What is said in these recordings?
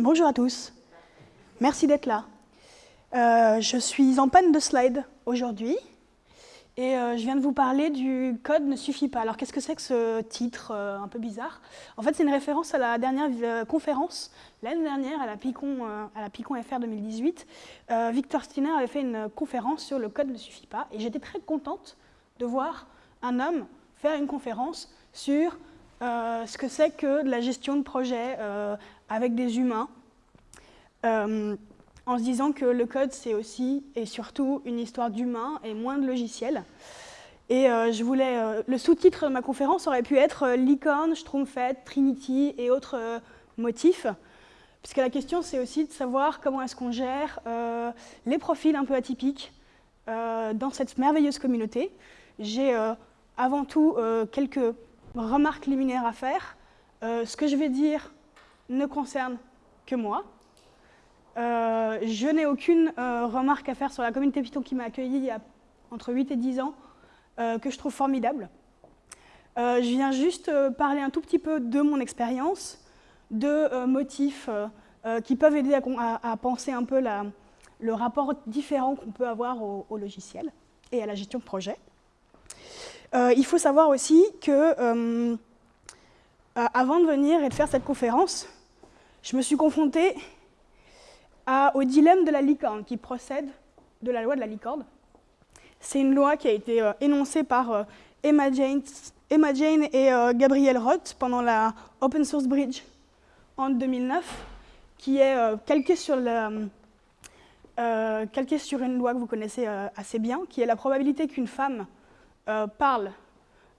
Bonjour à tous. Merci d'être là. Euh, je suis en panne de slide aujourd'hui et euh, je viens de vous parler du code ne suffit pas. Alors qu'est-ce que c'est que ce titre euh, un peu bizarre? En fait, c'est une référence à la dernière conférence l'année dernière à la Picon, à la Picon FR 2018. Victor Steiner avait fait une conférence sur le code ne suffit pas et j'étais très contente de voir un homme faire une conférence sur ce que c'est que de la gestion de projet avec des humains en se disant que le code, c'est aussi et surtout une histoire d'humain et moins de logiciels. Et euh, je voulais, euh, le sous-titre de ma conférence aurait pu être euh, Licorne, Stromfed, Trinity et autres motifs, puisque la question, c'est aussi de savoir comment est-ce qu'on gère les profils un peu atypiques dans cette merveilleuse communauté. J'ai avant tout quelques remarques liminaires à faire. ce que je vais dire ne concerne que moi, euh, je n'ai aucune euh, remarque à faire sur la communauté Python qui m'a accueilli il y a entre 8 et 10 ans, euh, que je trouve formidable. je viens juste parler un tout petit peu de mon expérience, de motifs qui peuvent aider à, penser un peu le rapport différent qu'on peut avoir au, logiciel et à la gestion de projet. Il faut savoir aussi que, avant de venir et de faire cette conférence, je me suis confrontée au dilemme de la licorne qui procède de la loi de la licorne. C'est une loi qui a été euh, énoncée par euh, Emma, Jane, et euh, Gabriel Roth pendant la Open Source Bridge en 2009, qui est calquée, sur une loi que vous connaissez assez bien, qui est la probabilité qu'une femme parle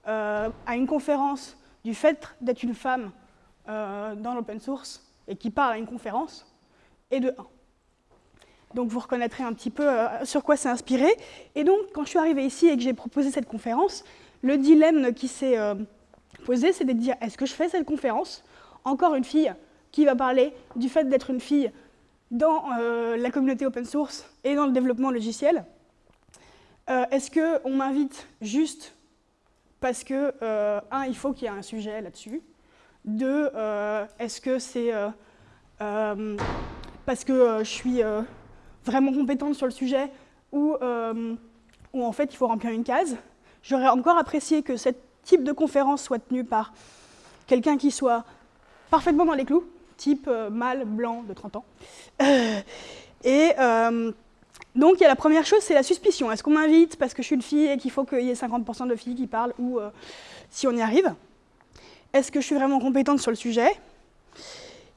à une conférence du fait d'être une femme dans l'open source et qui parle à une conférence est de 1. Donc vous reconnaîtrez un petit peu euh, sur quoi c'est inspiré. Et donc, quand je suis arrivée ici et que j'ai proposé cette conférence, le dilemme qui s'est euh, posé, c'est de dire, est-ce que je fais cette conférence Encore une fille qui va parler du fait d'être une fille dans euh, la communauté open source et dans le développement logiciel? Est-ce qu'on m'invite juste parce que, un, il faut qu'il y ait un sujet là-dessus? Deux, est-ce que c'est parce que je suis vraiment compétente sur le sujet ou euh, en fait il faut remplir une case? J'aurais encore apprécié que ce type de conférence soit tenue par quelqu'un qui soit parfaitement dans les clous, type euh, mâle, blanc, de 30 ans. et euh, donc il y a la première chose, c'est la suspicion. Est-ce qu'on m'invite parce que je suis une fille et qu'il faut qu'il y ait 50% de filles qui parlent ou si on y arrive? Est-ce que je suis vraiment compétente sur le sujet?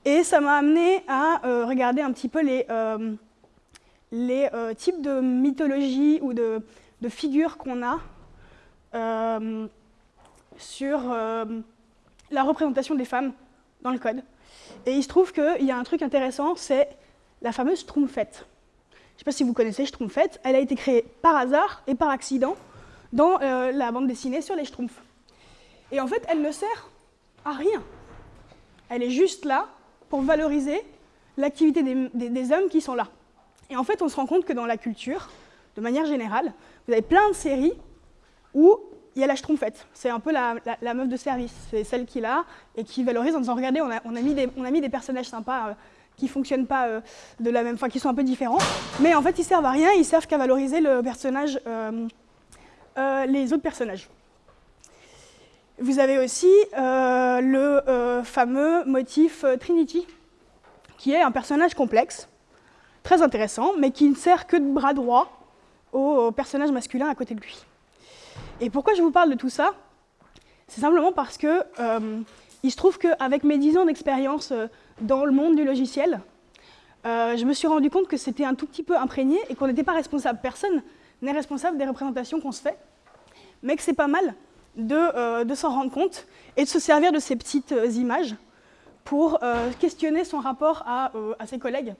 Et ça m'a amené à regarder un petit peu les euh, types de mythologie ou de, figures qu'on a euh, sur euh, la représentation des femmes dans le code. Et il se trouve qu'il y a un truc intéressant, c'est la fameuse Schtroumpfette. Je ne sais pas si vous connaissez Schtroumpfette, elle a été créée par hasard et par accident dans la bande dessinée sur les Schtroumpfs. Et en fait, elle ne sert à rien. Elle est juste là pour valoriser l'activité des hommes qui sont là. Et en fait, on se rend compte que dans la culture, de manière générale, vous avez plein de séries où il y a la schtroumpfette. C'est un peu la, meuf de service. C'est celle qui l'a et qui valorise en disant regardez, on a, mis, des, on a mis des personnages sympas euh, qui fonctionnent pas euh, de la même, enfin qui sont un peu différents, mais en fait ils servent à rien, ils servent qu'à valoriser le personnage, euh, les autres personnages. Vous avez aussi le fameux motif Trinity, qui est un personnage complexe très intéressant, mais qui ne sert que de bras droit au personnage masculin à côté de lui. Et pourquoi je vous parle de tout ça? C'est simplement parce que euh, il se trouve qu'avec mes 10 ans d'expérience euh, dans le monde du logiciel, euh, je me suis rendu compte que c'était un tout petit peu imprégné et qu'on n'était pas responsable. Personne n'est responsable des représentations qu'on se fait, mais que c'est pas mal de, de s'en rendre compte et de se servir de ces petites images pour questionner son rapport à, à ses collègues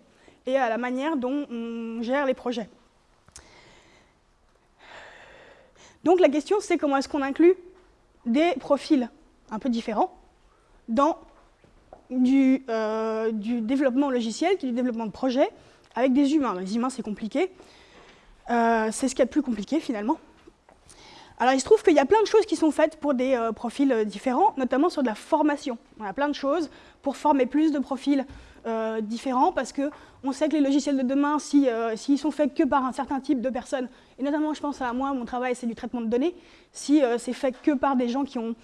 et à la manière dont on gère les projets. Donc la question, c'est comment est-ce qu'on inclut des profils un peu différents dans du, euh, du, développement logiciel, du développement de projet, avec des humains. Les humains, c'est compliqué. Euh, c'est ce qu'il y a de plus compliqué, finalement. Alors, il se trouve qu'il y a plein de choses qui sont faites pour des euh, profils différents, notamment sur de la formation. On a plein de choses pour former plus de profils euh, différents parce qu'on sait que les logiciels de demain, euh, s'ils sont faits que par un certain type de personnes, et notamment je pense à moi, mon travail c'est du traitement de données, si c'est fait que par des gens qui ont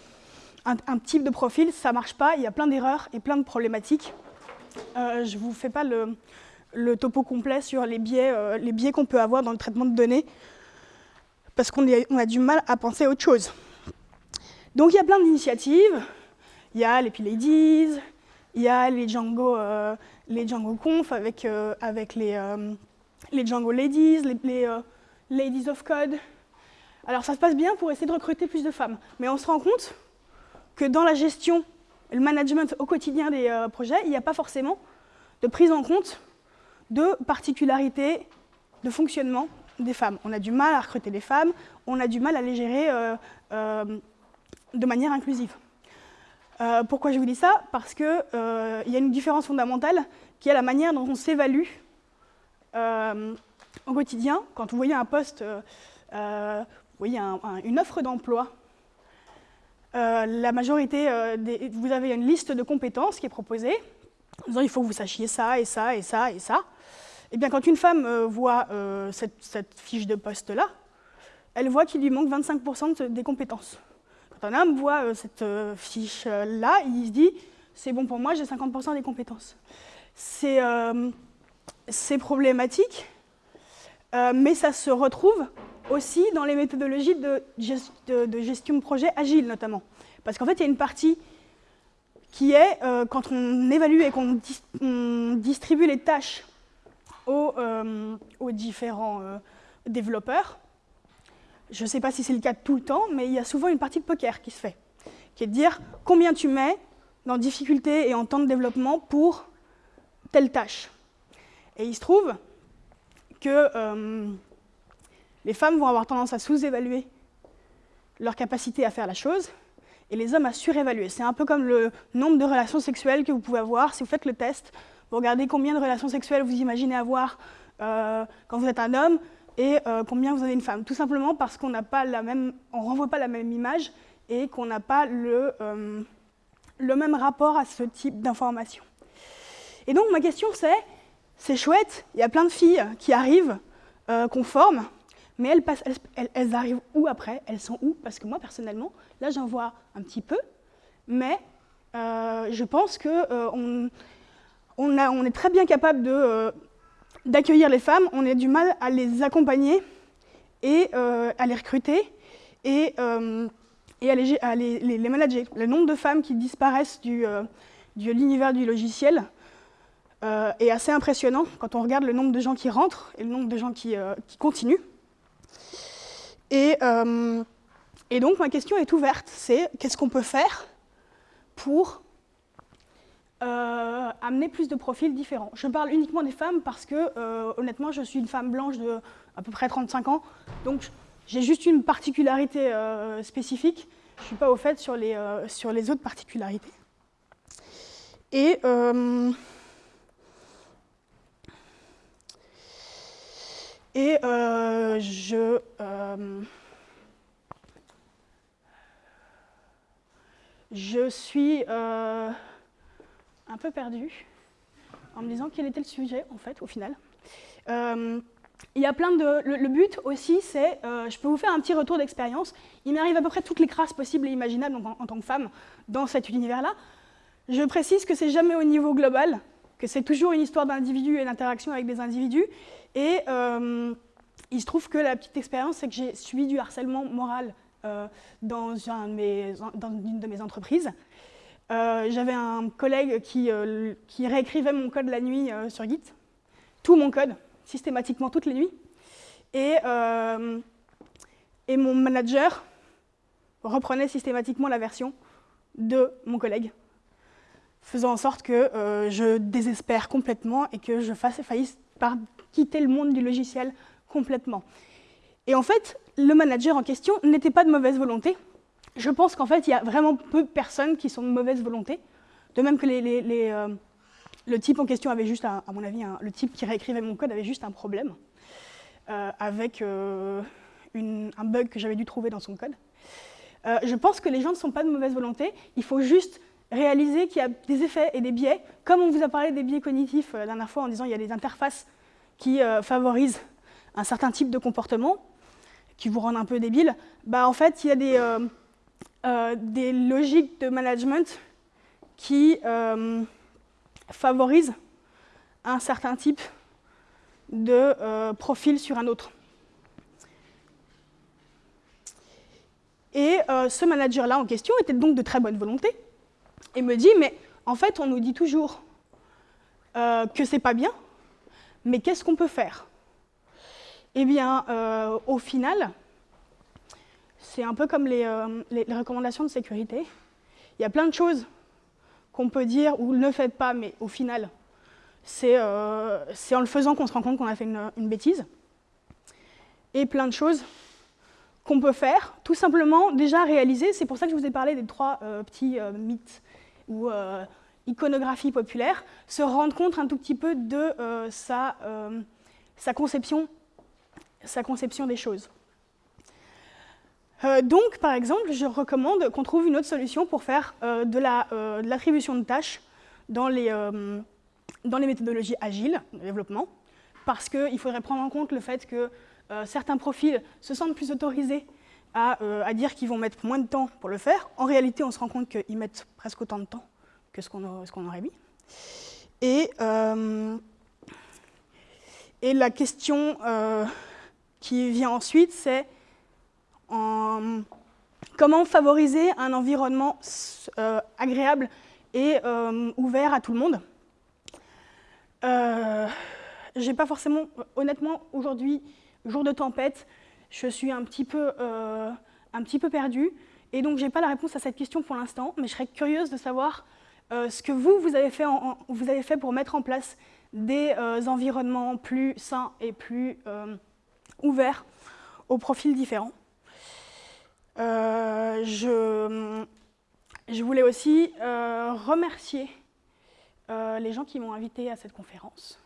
un, type de profil, ça ne marche pas, il y a plein d'erreurs et plein de problématiques. je ne vous fais pas le, topo complet sur les biais, les biais qu'on peut avoir dans le traitement de données, parce qu'on a du mal à penser à autre chose. Donc il y a plein d'initiatives, il y a les P-Ladies, il y a les Django, euh, les Django Conf avec, euh, avec les, euh, les Django Ladies, les, Ladies of Code. Alors ça se passe bien pour essayer de recruter plus de femmes, mais on se rend compte que dans la gestion, le management au quotidien des projets, il n'y a pas forcément de prise en compte de particularités de fonctionnement des femmes. On a du mal à recruter des femmes, on a du mal à les gérer de manière inclusive. Euh, pourquoi je vous dis ça? Parce qu'il euh, y a une différence fondamentale qui est la manière dont on s'évalue euh, au quotidien. Quand vous voyez un poste, vous voyez une offre d'emploi, la majorité, des, vous avez une liste de compétences qui est proposée, en disant il faut que vous sachiez ça et ça et ça et ça. Et eh bien quand une femme voit cette, cette, fiche de poste-là, elle voit qu'il lui manque 25% des compétences. Quand un homme voit euh, cette euh, fiche-là, il se dit c'est bon pour moi, j'ai 50% des compétences. C'est euh, mais ça se retrouve aussi dans les méthodologies de, gestion de projet agile notamment. Parce qu'en fait, il y a une partie qui est, quand on évalue et qu'on distribue les tâches aux, aux différents développeurs, je ne sais pas si c'est le cas tout le temps, mais il y a souvent une partie de poker qui se fait, qui est de dire combien tu mets dans difficulté et en temps de développement pour telle tâche. Et il se trouve que euh, les femmes vont avoir tendance à sous-évaluer leur capacité à faire la chose, et les hommes à surévaluer. C'est un peu comme le nombre de relations sexuelles que vous pouvez avoir. Si vous faites le test, vous regardez combien de relations sexuelles vous imaginez avoir euh, quand vous êtes un homme, et euh, combien vous avez une femme. Tout simplement parce qu'on n'a pas la même, renvoie pas la même image et qu'on n'a pas le, le même rapport à ce type d'information. Et donc ma question c'est, c'est chouette, il y a plein de filles qui arrivent, euh, qu'on forme, mais elles, arrivent où après? Elles sont où? Parce que moi personnellement, là j'en vois un petit peu, mais je pense qu'on on, on est très bien capable d'accueillir les femmes, on a du mal à les accompagner et euh, à les recruter et, euh, à, les, manager. Le nombre de femmes qui disparaissent du, euh, de l'univers du logiciel est assez impressionnant quand on regarde le nombre de gens qui rentrent et le nombre de gens qui, qui continuent. Et, et donc ma question est ouverte, c'est qu'est-ce qu'on peut faire pour euh, amener plus de profils différents? Je parle uniquement des femmes parce que, euh, honnêtement, je suis une femme blanche de à peu près 35 ans, donc j'ai juste une particularité euh, spécifique. Je ne suis pas au fait sur les, sur les autres particularités. Et et je je suis un peu perdu en me disant quel était le sujet, en fait, au final. Euh, il y a plein de... Le, but aussi, c'est... Euh, je peux vous faire un petit retour d'expérience. Il m'arrive à peu près toutes les crasses possibles et imaginables en, tant que femme dans cet univers-là. Je précise que c'est jamais au niveau global, que c'est toujours une histoire d'individus et d'interaction avec des individus. Et euh, il se trouve que la petite expérience, c'est que j'ai subi du harcèlement moral dans, un dans une de mes entreprises. Euh, j'avais un collègue qui, euh, réécrivait mon code la nuit euh, sur Git, tout mon code, systématiquement toutes les nuits. Et mon manager reprenait systématiquement la version de mon collègue, faisant en sorte que je désespère complètement et que je fasse faillite par quitter le monde du logiciel complètement. Et en fait, le manager en question n'était pas de mauvaise volonté, je pense qu'en fait, il y a vraiment peu de personnes qui sont de mauvaise volonté. De même que euh, le type en question avait juste, à mon avis, le type qui réécrivait mon code avait juste un problème euh, avec euh, un bug que j'avais dû trouver dans son code. je pense que les gens ne sont pas de mauvaise volonté, il faut juste réaliser qu'il y a des effets et des biais. Comme on vous a parlé des biais cognitifs la dernière fois en disant qu'il y a des interfaces qui favorisent un certain type de comportement, qui vous rendent un peu débile, bah en fait, il y a des, des logiques de management qui favorisent un certain type de profil sur un autre. Et euh, ce manager-là en question était donc de très bonne volonté et me dit, mais en fait, on nous dit toujours euh, que c'est pas bien, mais qu'est-ce qu'on peut faire? Eh bien, euh, au final, c'est un peu comme les, recommandations de sécurité. Il y a plein de choses qu'on peut dire ou ne faites pas, mais au final, c'est en le faisant qu'on se rend compte qu'on a fait une, bêtise. Et plein de choses qu'on peut faire, tout simplement déjà réaliser, c'est pour ça que je vous ai parlé des trois euh, petits euh, mythes ou euh, iconographie populaire, se rendre compte un tout petit peu de sa, sa, conception, sa conception des choses. donc, par exemple, je recommande qu'on trouve une autre solution pour faire de l'attribution la, de, tâches dans les, méthodologies agiles de développement, parce qu'il faudrait prendre en compte le fait que euh, certains profils se sentent plus autorisés euh, à, dire qu'ils vont mettre moins de temps pour le faire. En réalité, on se rend compte qu'ils mettent presque autant de temps que ce qu'on aurait mis. Et, euh, la question qui vient ensuite, c'est comment favoriser un environnement agréable et ouvert à tout le monde? J'ai pas forcément, honnêtement, aujourd'hui, jour de tempête, je suis un petit peu, euh, un petit peu perdue. Et donc, je n'ai pas la réponse à cette question pour l'instant, mais je serais curieuse de savoir euh, ce que vous, avez, fait fait pour mettre en place des euh, environnements plus sains et plus ouverts aux profils différents. je, je, voulais aussi remercier les gens qui m'ont invité à cette conférence.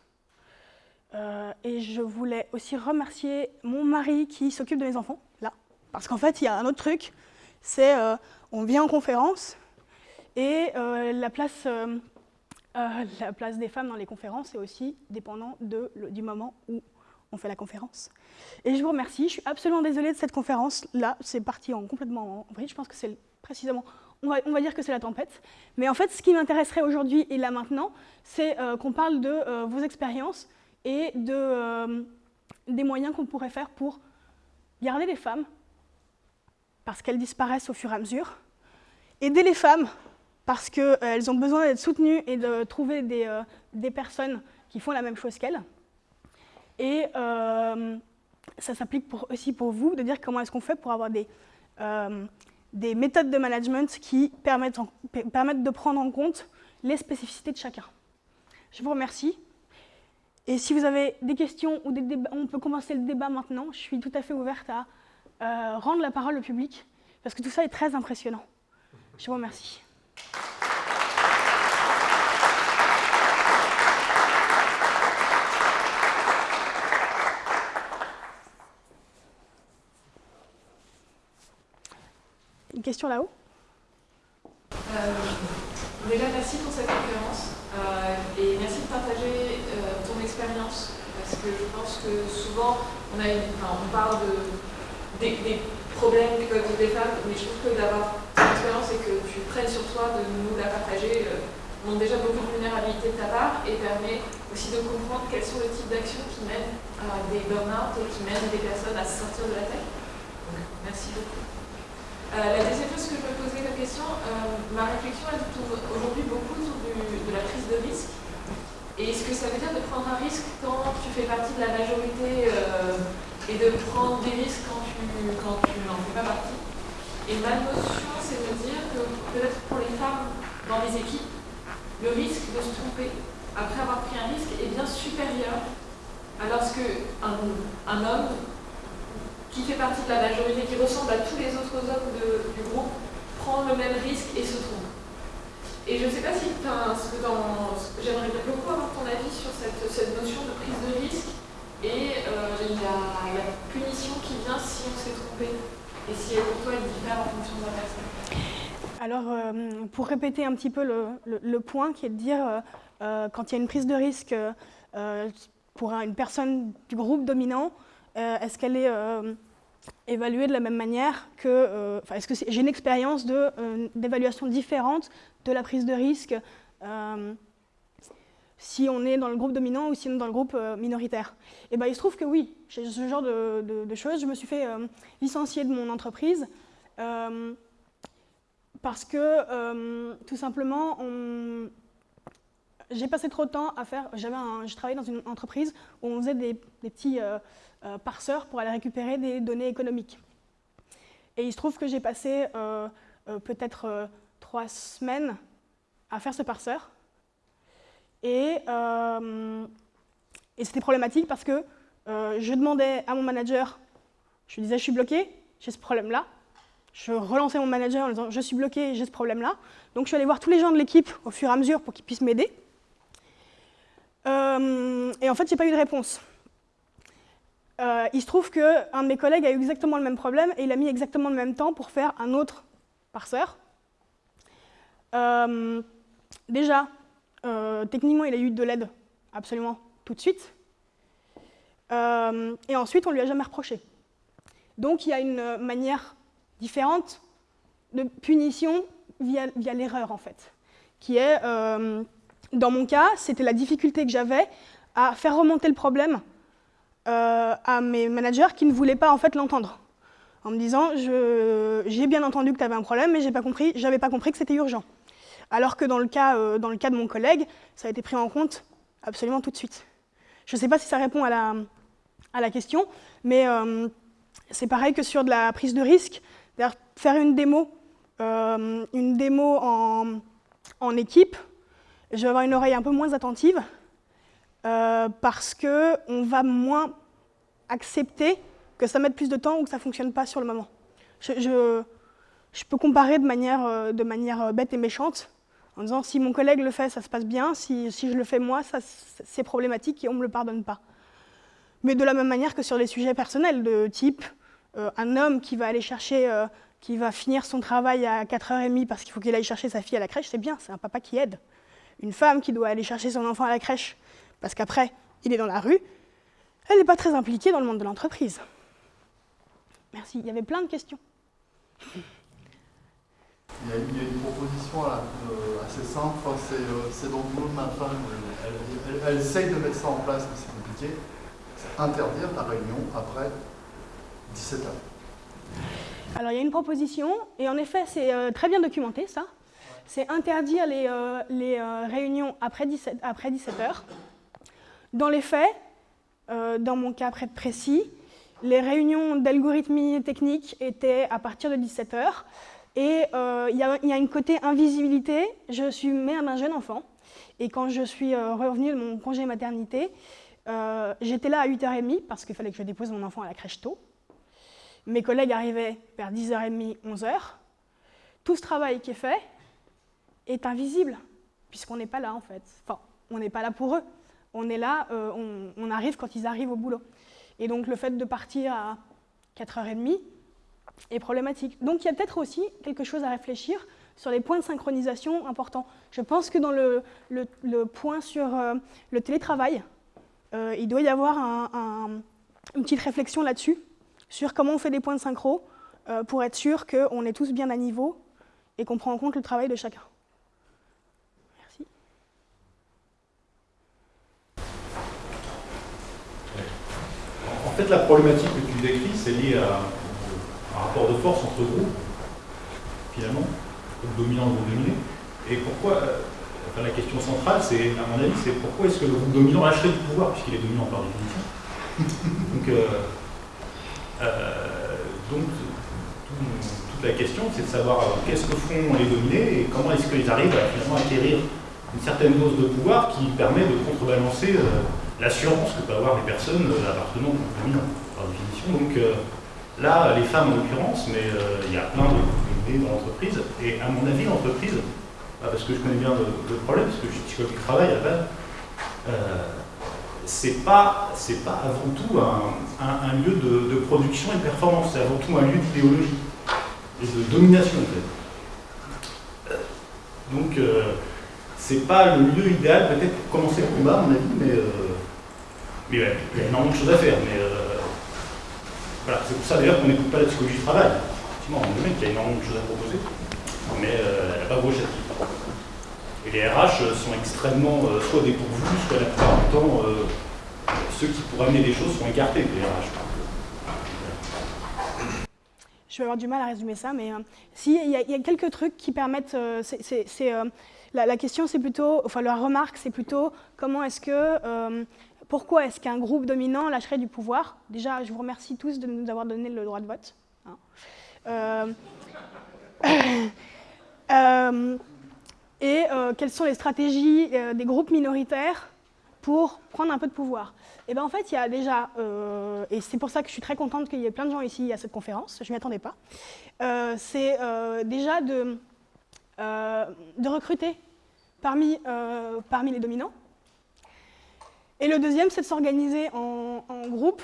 Euh, et je voulais aussi remercier mon mari qui s'occupe de mes enfants, là. Parce qu'en fait, il y a un autre truc, c'est euh, on vient en conférence et euh, la, place, la place des femmes dans les conférences est aussi dépendant de, du moment où on fait la conférence. Et je vous remercie, je suis absolument désolée de cette conférence. Là, c'est parti en, complètement en vrille. Je pense que c'est précisément, on va, on va, dire que c'est la tempête. Mais en fait, ce qui m'intéresserait aujourd'hui et là maintenant, c'est qu'on parle de vos expériences, et de, euh, des moyens qu'on pourrait faire pour garder les femmes, parce qu'elles disparaissent au fur et à mesure, aider les femmes, parce qu'elles euh, ont besoin d'être soutenues et de trouver des, euh, des, personnes qui font la même chose qu'elles. Et ça s'applique aussi pour vous, de dire comment est-ce qu'on fait pour avoir des, des méthodes de management qui permettent, permettent de prendre en compte les spécificités de chacun. Je vous remercie. Et si vous avez des questions ou des débats, on peut commencer le débat maintenant. Je suis tout à fait ouverte à euh, rendre la parole au public, parce que tout ça est très impressionnant. Je vous remercie. Une question là-haut? Euh, Déjà, merci pour cette conférence et merci de partager expérience Parce que je pense que souvent, on, a on parle de, des, problèmes que peuvent vivre femmes, mais je trouve que d'avoir cette expérience et que tu prennes sur toi de nous la partager euh, montre déjà beaucoup de vulnérabilité de ta part et permet aussi de comprendre quels sont les types d'actions qui mènent à des burn-out et qui mènent des personnes à se sortir de la tête. Donc, merci beaucoup. Euh, la deuxième chose que je me posais comme question, euh, ma réflexion elle tourne aujourd'hui beaucoup autour de la prise de risque et ce que ça veut dire de prendre un risque quand tu fais partie de la majorité euh, et de prendre des risques quand tu, quand tu n'en fais pas partie? Et ma notion, c'est de dire que peut-être pour les femmes dans les équipes, le risque de se tromper après avoir pris un risque est bien supérieur à lorsque un, un homme qui fait partie de la majorité, qui ressemble à tous les autres hommes du groupe, prend le même risque et se trompe. Et je ne sais pas si j'aimerais beaucoup avoir ton avis sur cette, notion de prise de risque et euh, la, punition qui vient si on s'est trompé et si pour toi elle diffère en fonction de la personne. Alors, pour répéter un petit peu le, point qui est de dire, quand il y a une prise de risque pour une personne du groupe dominant, est-ce qu'elle est, évaluée de la même manière que... Enfin, est-ce que j'ai une expérience d'évaluation différente de la prise de risque si on est dans le groupe dominant ou si on est dans le groupe euh, minoritaire? Et ben, il se trouve que oui, j'ai ce genre de, choses. Je me suis fait euh, licencier de mon entreprise euh, parce que, tout simplement, j'ai passé trop de temps à faire... Je travaillais dans une entreprise où on faisait des petits parseurs pour aller récupérer des données économiques. Et il se trouve que j'ai passé peut-être trois semaines à faire ce parseur euh, et, c'était problématique parce que euh, je demandais à mon manager, je lui disais je suis bloqué, j'ai ce problème-là. Je relançais mon manager en disant je suis bloqué, j'ai ce problème-là. Donc je suis allée voir tous les gens de l'équipe au fur et à mesure pour qu'ils puissent m'aider. Euh, et en fait, j'ai pas eu de réponse. Il se trouve qu'un de mes collègues a eu exactement le même problème et il a mis exactement le même temps pour faire un autre parseur. déjà, euh, techniquement, il a eu de l'aide absolument tout de suite. Euh, et ensuite, on ne lui a jamais reproché. Donc, il y a une manière différente de punition via, l'erreur, en fait, qui est, euh, dans mon cas, c'était la difficulté que j'avais à faire remonter le problème à mes managers qui ne voulaient pas en fait l'entendre, en me disant j'ai bien entendu que tu avais un problème, mais je n'avais pas compris que c'était urgent alors que dans le, cas, euh, dans le cas de mon collègue, ça a été pris en compte absolument tout de suite. Je ne sais pas si ça répond à la, à la question, mais euh, c'est pareil que sur de la prise de risque. Faire une démo, euh, une démo en, en, équipe, je vais avoir une oreille un peu moins attentive parce qu'on va moins accepter que ça mette plus de temps ou que ça ne fonctionne pas sur le moment. Je, peux comparer de manière, de manière bête et méchante en disant si mon collègue le fait, ça se passe bien, si, je le fais moi, c'est problématique et on ne me le pardonne pas. Mais de la même manière que sur les sujets personnels, de type euh, un homme qui va aller chercher, euh, qui va finir son travail à 4h30 parce qu'il faut qu'il aille chercher sa fille à la crèche, c'est bien, c'est un papa qui aide. Une femme qui doit aller chercher son enfant à la crèche parce qu'après, il est dans la rue, elle n'est pas très impliquée dans le monde de l'entreprise. Merci, il y avait plein de questions. Il y, a, une proposition euh, assez simple, c'est dans le de ma femme, elle, elle, essaye de mettre ça en place, mais c'est compliqué, c'est interdire la réunion après 17 heures. Alors il y a une proposition, et en effet c'est euh, très bien documenté ça, c'est interdire les, euh, les réunions après 17, après 17 heures. Dans les faits, dans mon cas précis, les réunions d'algorithmie technique étaient à partir de 17 heures. Et euh, il y, a une côté invisibilité. Je suis mère d'un jeune enfant. Et quand je suis euh, revenue de mon congé maternité, euh, j'étais là à 8h30 parce qu'il fallait que je dépose mon enfant à la crèche tôt. Mes collègues arrivaient vers 10h30, 11h. Tout ce travail qui est fait est invisible, puisqu'on n'est pas là en fait. Enfin, on n'est pas là pour eux. On est là, on, on, arrive quand ils arrivent au boulot. Et donc le fait de partir à 4h30, est problématique. Donc il y a peut-être aussi quelque chose à réfléchir sur les points de synchronisation importants. Je pense que dans le, point sur euh, le télétravail, euh, il doit y avoir une petite réflexion là-dessus, sur comment on fait des points de synchro euh, pour être sûr qu'on est tous bien à niveau et qu'on prend en compte le travail de chacun. Merci. En fait, la problématique que tu décris, c'est lié à un rapport de force entre groupes, finalement, groupe dominant et groupe dominé. Et pourquoi, euh, enfin, la question centrale, c'est, à mon avis, c'est pourquoi est-ce que le groupe dominant lâcherait du pouvoir, puisqu'il est dominant par définition. donc, euh, euh, donc toute la question, c'est de savoir qu'est-ce que font les dominés et comment est-ce qu'ils arrivent à finalement acquérir une certaine dose de pouvoir qui permet de contrebalancer l'assurance que peuvent avoir les personnes appartenant au groupe dominant, par définition. Donc, Là, les femmes en l'occurrence, mais euh, il y a plein de dans l'entreprise. Et à mon avis, l'entreprise, bah, parce que je connais bien le, problème, parce que je suis du travail à base, euh, c'est pas, pas avant tout un, lieu de, production et de performance, c'est avant tout un lieu d'idéologie et de domination en fait. Donc, c'est pas le lieu idéal peut-être pour commencer le combat, à mon avis, mais, il y a énormément de choses à faire. Mais voilà, c'est pour ça d'ailleurs qu'on n'écoute pas la psychologie du travail. Effectivement, on le mec qui a énormément de choses à proposer, mais elle n'a pas gauche à Et les RH sont extrêmement soit dépourvus, soit la plupart du temps, ceux qui pourraient amener des choses sont écartés des RH. Je vais avoir du mal à résumer ça, mais euh, si, il y, a quelques trucs qui permettent. Euh, euh, la, question, c'est plutôt, enfin, la remarque, c'est plutôt comment est-ce que, pourquoi est-ce qu'un groupe dominant lâcherait du pouvoir? Déjà, je vous remercie tous de nous avoir donné le droit de vote. Hein. et quelles sont les stratégies des groupes minoritaires pour prendre un peu de pouvoir? Et eh bien en fait, il y a déjà, euh, et c'est pour ça que je suis très contente qu'il y ait plein de gens ici à cette conférence, je ne m'y attendais pas, euh, c'est euh, déjà de, recruter parmi les dominants. Et le deuxième, c'est de s'organiser en, groupe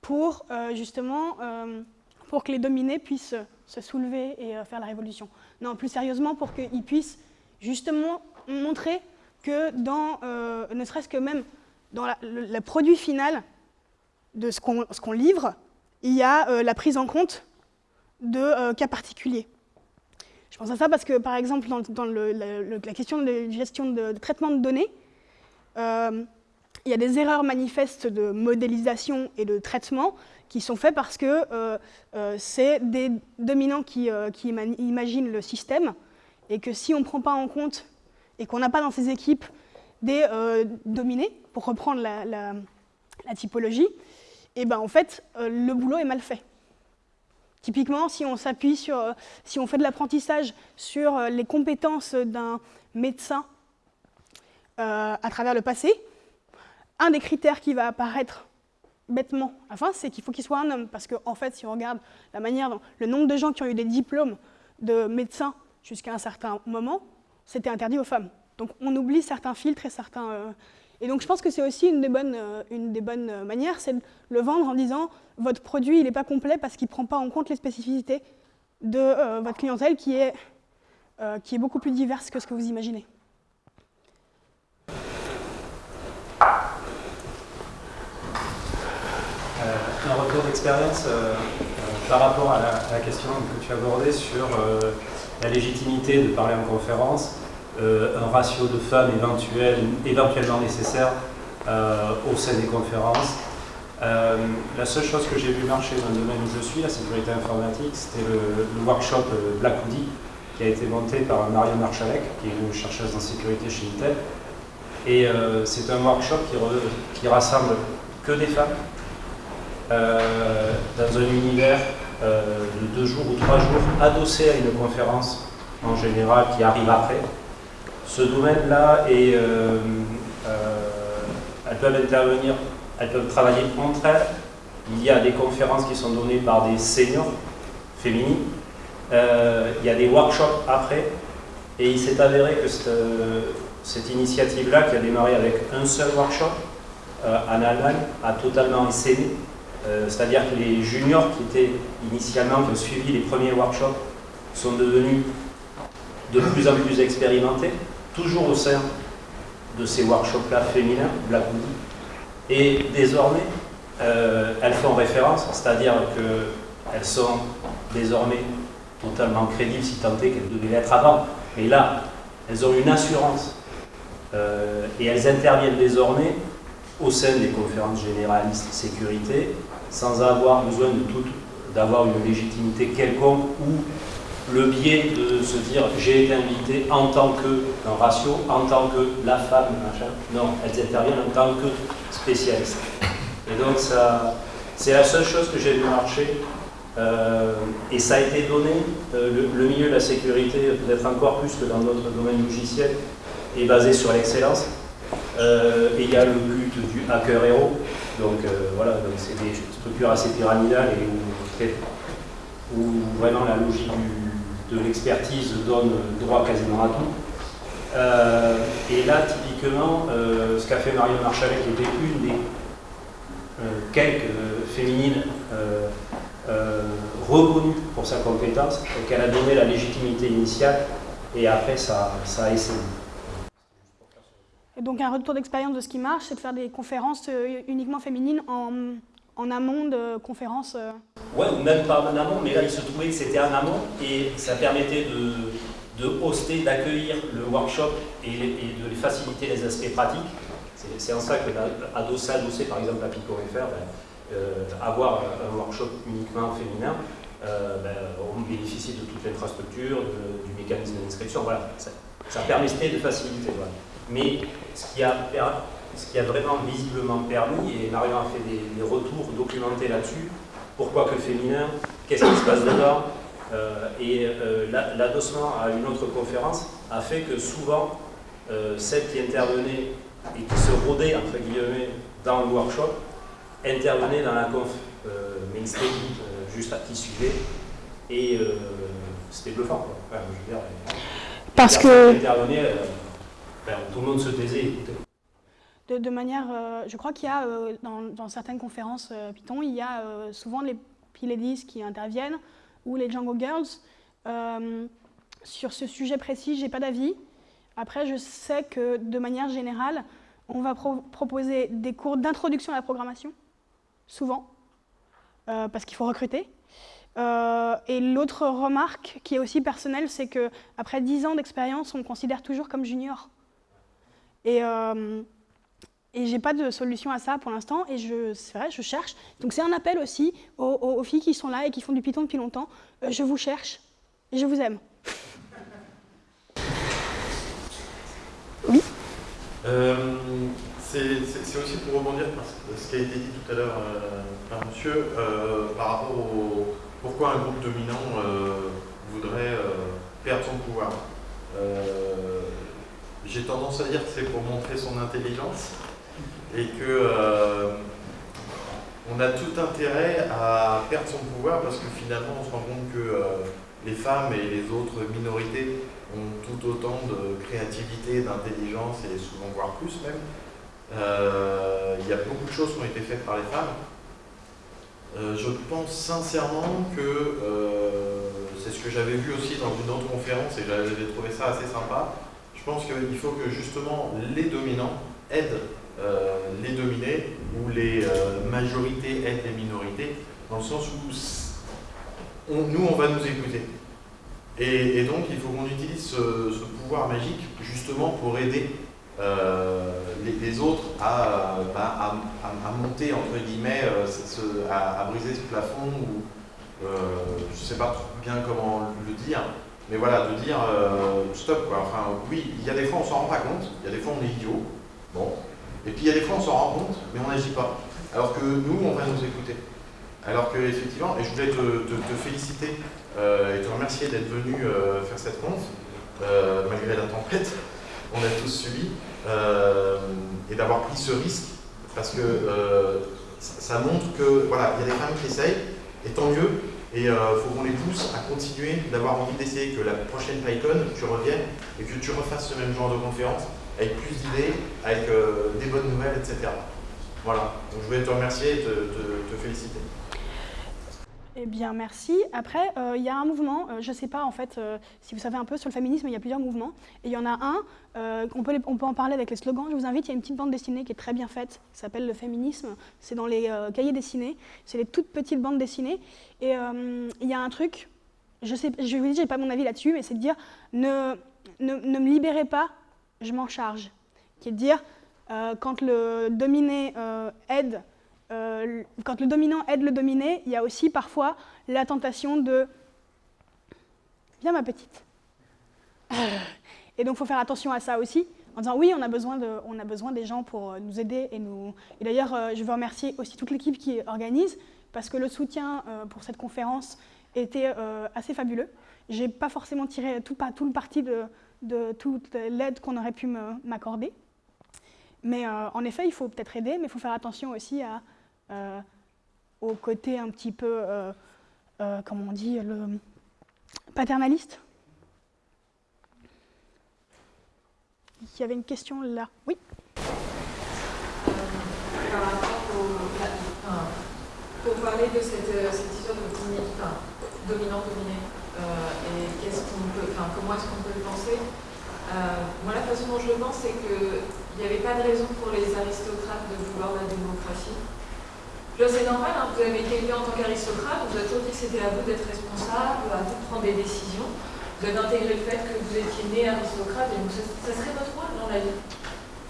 pour justement pour que les dominés puissent se soulever et faire la révolution. Non, plus sérieusement, pour qu'ils puissent justement montrer que dans, ne serait-ce que même dans le, produit final de ce qu'on livre, il y a euh, la prise en compte de euh, cas particuliers. Je pense à ça parce que, par exemple, dans, la question de gestion de, traitement de données, euh, il y a des erreurs manifestes de modélisation et de traitement qui sont faites parce que c'est des dominants qui, qui, imaginent le système et que si on ne prend pas en compte et qu'on n'a pas dans ces équipes des dominés, pour reprendre la, typologie, et eh ben en fait, euh, le boulot est mal fait. Typiquement, si on s'appuie sur, euh, si on fait de l'apprentissage sur euh, les compétences d'un médecin à travers le passé, un des critères qui va apparaître bêtement à la fin, c'est qu'il faut qu'il soit un homme. Parce qu'en en fait, si on regarde la manière dont le nombre de gens qui ont eu des diplômes de médecins jusqu'à un certain moment, c'était interdit aux femmes. Donc on oublie certains filtres et certains, et donc je pense que c'est aussi une des bonnes, euh, euh, manières, c'est de le vendre en disant votre produit il n'est pas complet parce qu'il ne prend pas en compte les spécificités de euh, votre clientèle qui est beaucoup plus diverse que ce que vous imaginez. Un retour d'expérience par rapport à la, question que tu abordée sur la légitimité de parler en conférence. Euh, un ratio de femmes éventuel, éventuellement nécessaire euh, au sein des conférences. Euh, la seule chose que j'ai vu marcher dans le domaine où je suis, la sécurité informatique, c'était le, workshop Black Hoodie qui a été monté par Marion Marchalek, qui est une chercheuse en sécurité chez Intel. Et c'est un workshop qui, rassemble que des femmes dans un univers de deux jours ou trois jours, adossé à une conférence en général qui arrive après ce domaine-là euh, euh, elles peuvent intervenir, elles peuvent travailler entre elles. Il y a des conférences qui sont données par des seniors féminines. Euh, il y a des workshops après. Et il s'est avéré que cette, initiative-là, qui a démarré avec un seul workshop en Allemagne, a totalement essaimé. C'est-à-dire que les juniors qui étaient initialement, qui ont suivi les premiers workshops, sont devenus de plus en plus expérimentés toujours au sein de ces workshops-là féminins, Black Et désormais, euh, elles font référence, c'est-à-dire qu'elles sont désormais totalement crédibles, si tant est qu'elles devaient l'être avant. Mais là, elles ont une assurance euh, et elles interviennent désormais au sein des conférences généralistes sécurité sans avoir besoin de d'avoir une légitimité quelconque ou le biais de se dire j'ai été invité en tant que un ratio, en tant que la femme, machin. Non, elles interviennent en tant que spécialistes. Et donc ça, c'est la seule chose que j'ai vu marcher. Euh, et ça a été donné, euh, le, milieu de la sécurité, peut-être encore plus que dans notre domaine logiciel, est basé sur l'excellence. Euh, et il y a le but du hacker héros. Donc voilà, c'est des structures assez pyramidales et où vraiment la logique de l'expertise donne droit quasiment à tout. Euh, et là, typiquement, euh, ce qu'a fait Marion Marchalet, qui était une des euh, quelques féminines reconnues pour sa compétence, qu'elle a donné la légitimité initiale et après ça, ça a essayé. Et donc un retour d'expérience de ce qui marche, c'est de faire des conférences euh, uniquement féminines en, en amont de conférences. euh. Ouais, ou même pas en amont, mais là il se trouvait que c'était en amont et ça permettait de, de d'accueillir le workshop et, de faciliter les aspects pratiques. C'est en ça que adossé, adossé par exemple à Pico.fr, ben, euh, avoir un workshop uniquement féminin, euh, ben, on bénéficie de toute l'infrastructure, du mécanisme d'inscription, voilà. Ça, permettait de faciliter. Mais ce qui, a, ce qui a vraiment visiblement permis, et Marion a fait des, des retours documentés là-dessus, pourquoi que féminin, qu'est-ce qui se passe dedans, euh, et euh, la- l'adossement à une autre conférence a fait que souvent, euh, celles qui intervenaient et qui se rôdaient, entre guillemets, dans le workshop, intervenaient dans la conf euh, mainstream juste à qui suivait, et c'était bluffant. Quoi. Enfin, je veux dire, Parce que personnes qui intervenaient, euh, ben, tout le monde se taisait de, manière, euh, je crois qu'il y a euh, dans, certaines conférences euh, Python, il y a souvent les P-Ladies qui interviennent ou les Django Girls. Sur ce sujet précis, j'ai pas d'avis. Après, je sais que de manière générale, on va pro- proposer des cours d'introduction à la programmation, souvent, parce qu'il faut recruter. Et l'autre remarque qui est aussi personnelle, c'est que après 10 ans d'expérience, on me considère toujours comme junior. Et, euh, et j'ai pas de solution à ça pour l'instant. Et c'est vrai, je cherche. Donc c'est un appel aussi aux, filles qui sont là et qui font du Python depuis longtemps. Euh, je vous cherche et je vous aime. Euh, c'est aussi pour rebondir par ce qui a été dit tout à l'heure euh, par monsieur euh, par rapport au pourquoi un groupe dominant voudrait perdre son pouvoir. J'ai tendance à dire que c'est pour montrer son intelligence et que euh, on a tout intérêt à perdre son pouvoir parce que finalement on se rend compte que euh, les femmes et les autres minorités ont tout autant de créativité, d'intelligence et souvent voire plus même. Euh, il y a beaucoup de choses qui ont été faites par les femmes. Je pense sincèrement que c'est ce que j'avais vu aussi dans une autre conférence et j'avais trouvé ça assez sympa. Je pense qu'il faut que justement les dominants aident euh, les dominés ou les euh, majorités aident les minorités dans le sens où nous on va nous écouter. Et, donc il faut qu'on utilise ce, pouvoir magique justement pour aider euh, les, autres à, bah, à, à- monter entre guillemets, à, briser ce plafond ou je ne sais pas bien comment le dire, mais voilà, de dire euh, stop quoi. Enfin oui, il y a des fois on s'en rend pas compte, il y a des fois on est idiot, bon, et puis il y a des fois on s'en rend compte, mais on n'agit pas. Alors que nous on va nous écouter. Alors que effectivement, et je voulais te, te- te féliciter euh, et te remercier d'être venu euh, faire cette conf, malgré la tempête, on a tous subi, et d'avoir pris ce risque, parce que ça, ça montre que voilà, il y a des femmes qui essayent, et tant mieux, et il faut qu'on les pousse à continuer d'avoir envie d'essayer, que la prochaine PyCon, tu reviennes et que tu refasses ce même genre de conférence, avec plus d'idées, avec euh, des bonnes nouvelles, etc. Voilà, donc je voulais te remercier et te féliciter. Eh bien, merci. Après, euh, il y a un mouvement, euh, je ne sais pas en fait euh, si vous savez un peu sur le féminisme, il y a plusieurs mouvements. Et il y en a un, on, peut on peut en parler avec les slogans. Je vous invite, il y a une petite bande dessinée qui est très bien faite, qui s'appelle Le féminisme. C'est dans les cahiers dessinés. C'est les toutes petites bandes dessinées. Et il y a un truc, je sais, je vous dis, pas mon avis là-dessus, mais c'est de dire ne, ne, ne me libérez pas, je m'en charge. Qui est de dire, quand le dominé aide euh, quand le dominant aide le dominé, il y a aussi parfois la tentation de Viens ma petite. Et donc il faut faire attention à ça aussi, en disant oui, on a besoin, de, on a besoin des gens pour euh, nous aider. Et, nous... et d'ailleurs, euh, je veux remercier aussi toute l'équipe qui organise, parce que le soutien pour cette conférence était assez fabuleux. Je n'ai pas forcément tiré tout, le parti de, toute l'aide qu'on aurait pu m'accorder. Mais en effet, il faut peut-être aider, mais il faut faire attention aussi à, au côté un petit peu, euh, euh, comment on dit, le paternaliste. Il y avait une question là. Oui. pour parler de cette, euh, histoire de enfin, dominant-dominé. et qu'est-ce peut, comment est-ce qu'on peut le penser Moi, la façon dont je le pense, c'est qu'il n'y avait pas de raison pour les aristocrates de vouloir la démocratie. C'est normal, hein, vous avez été élu en tant qu'aristocrate, vous avez toujours dit que c'était à vous d'être responsable, à vous de prendre des décisions. Vous avez intégré le fait que vous étiez né aristocrate, et donc ça, serait votre rôle dans la vie.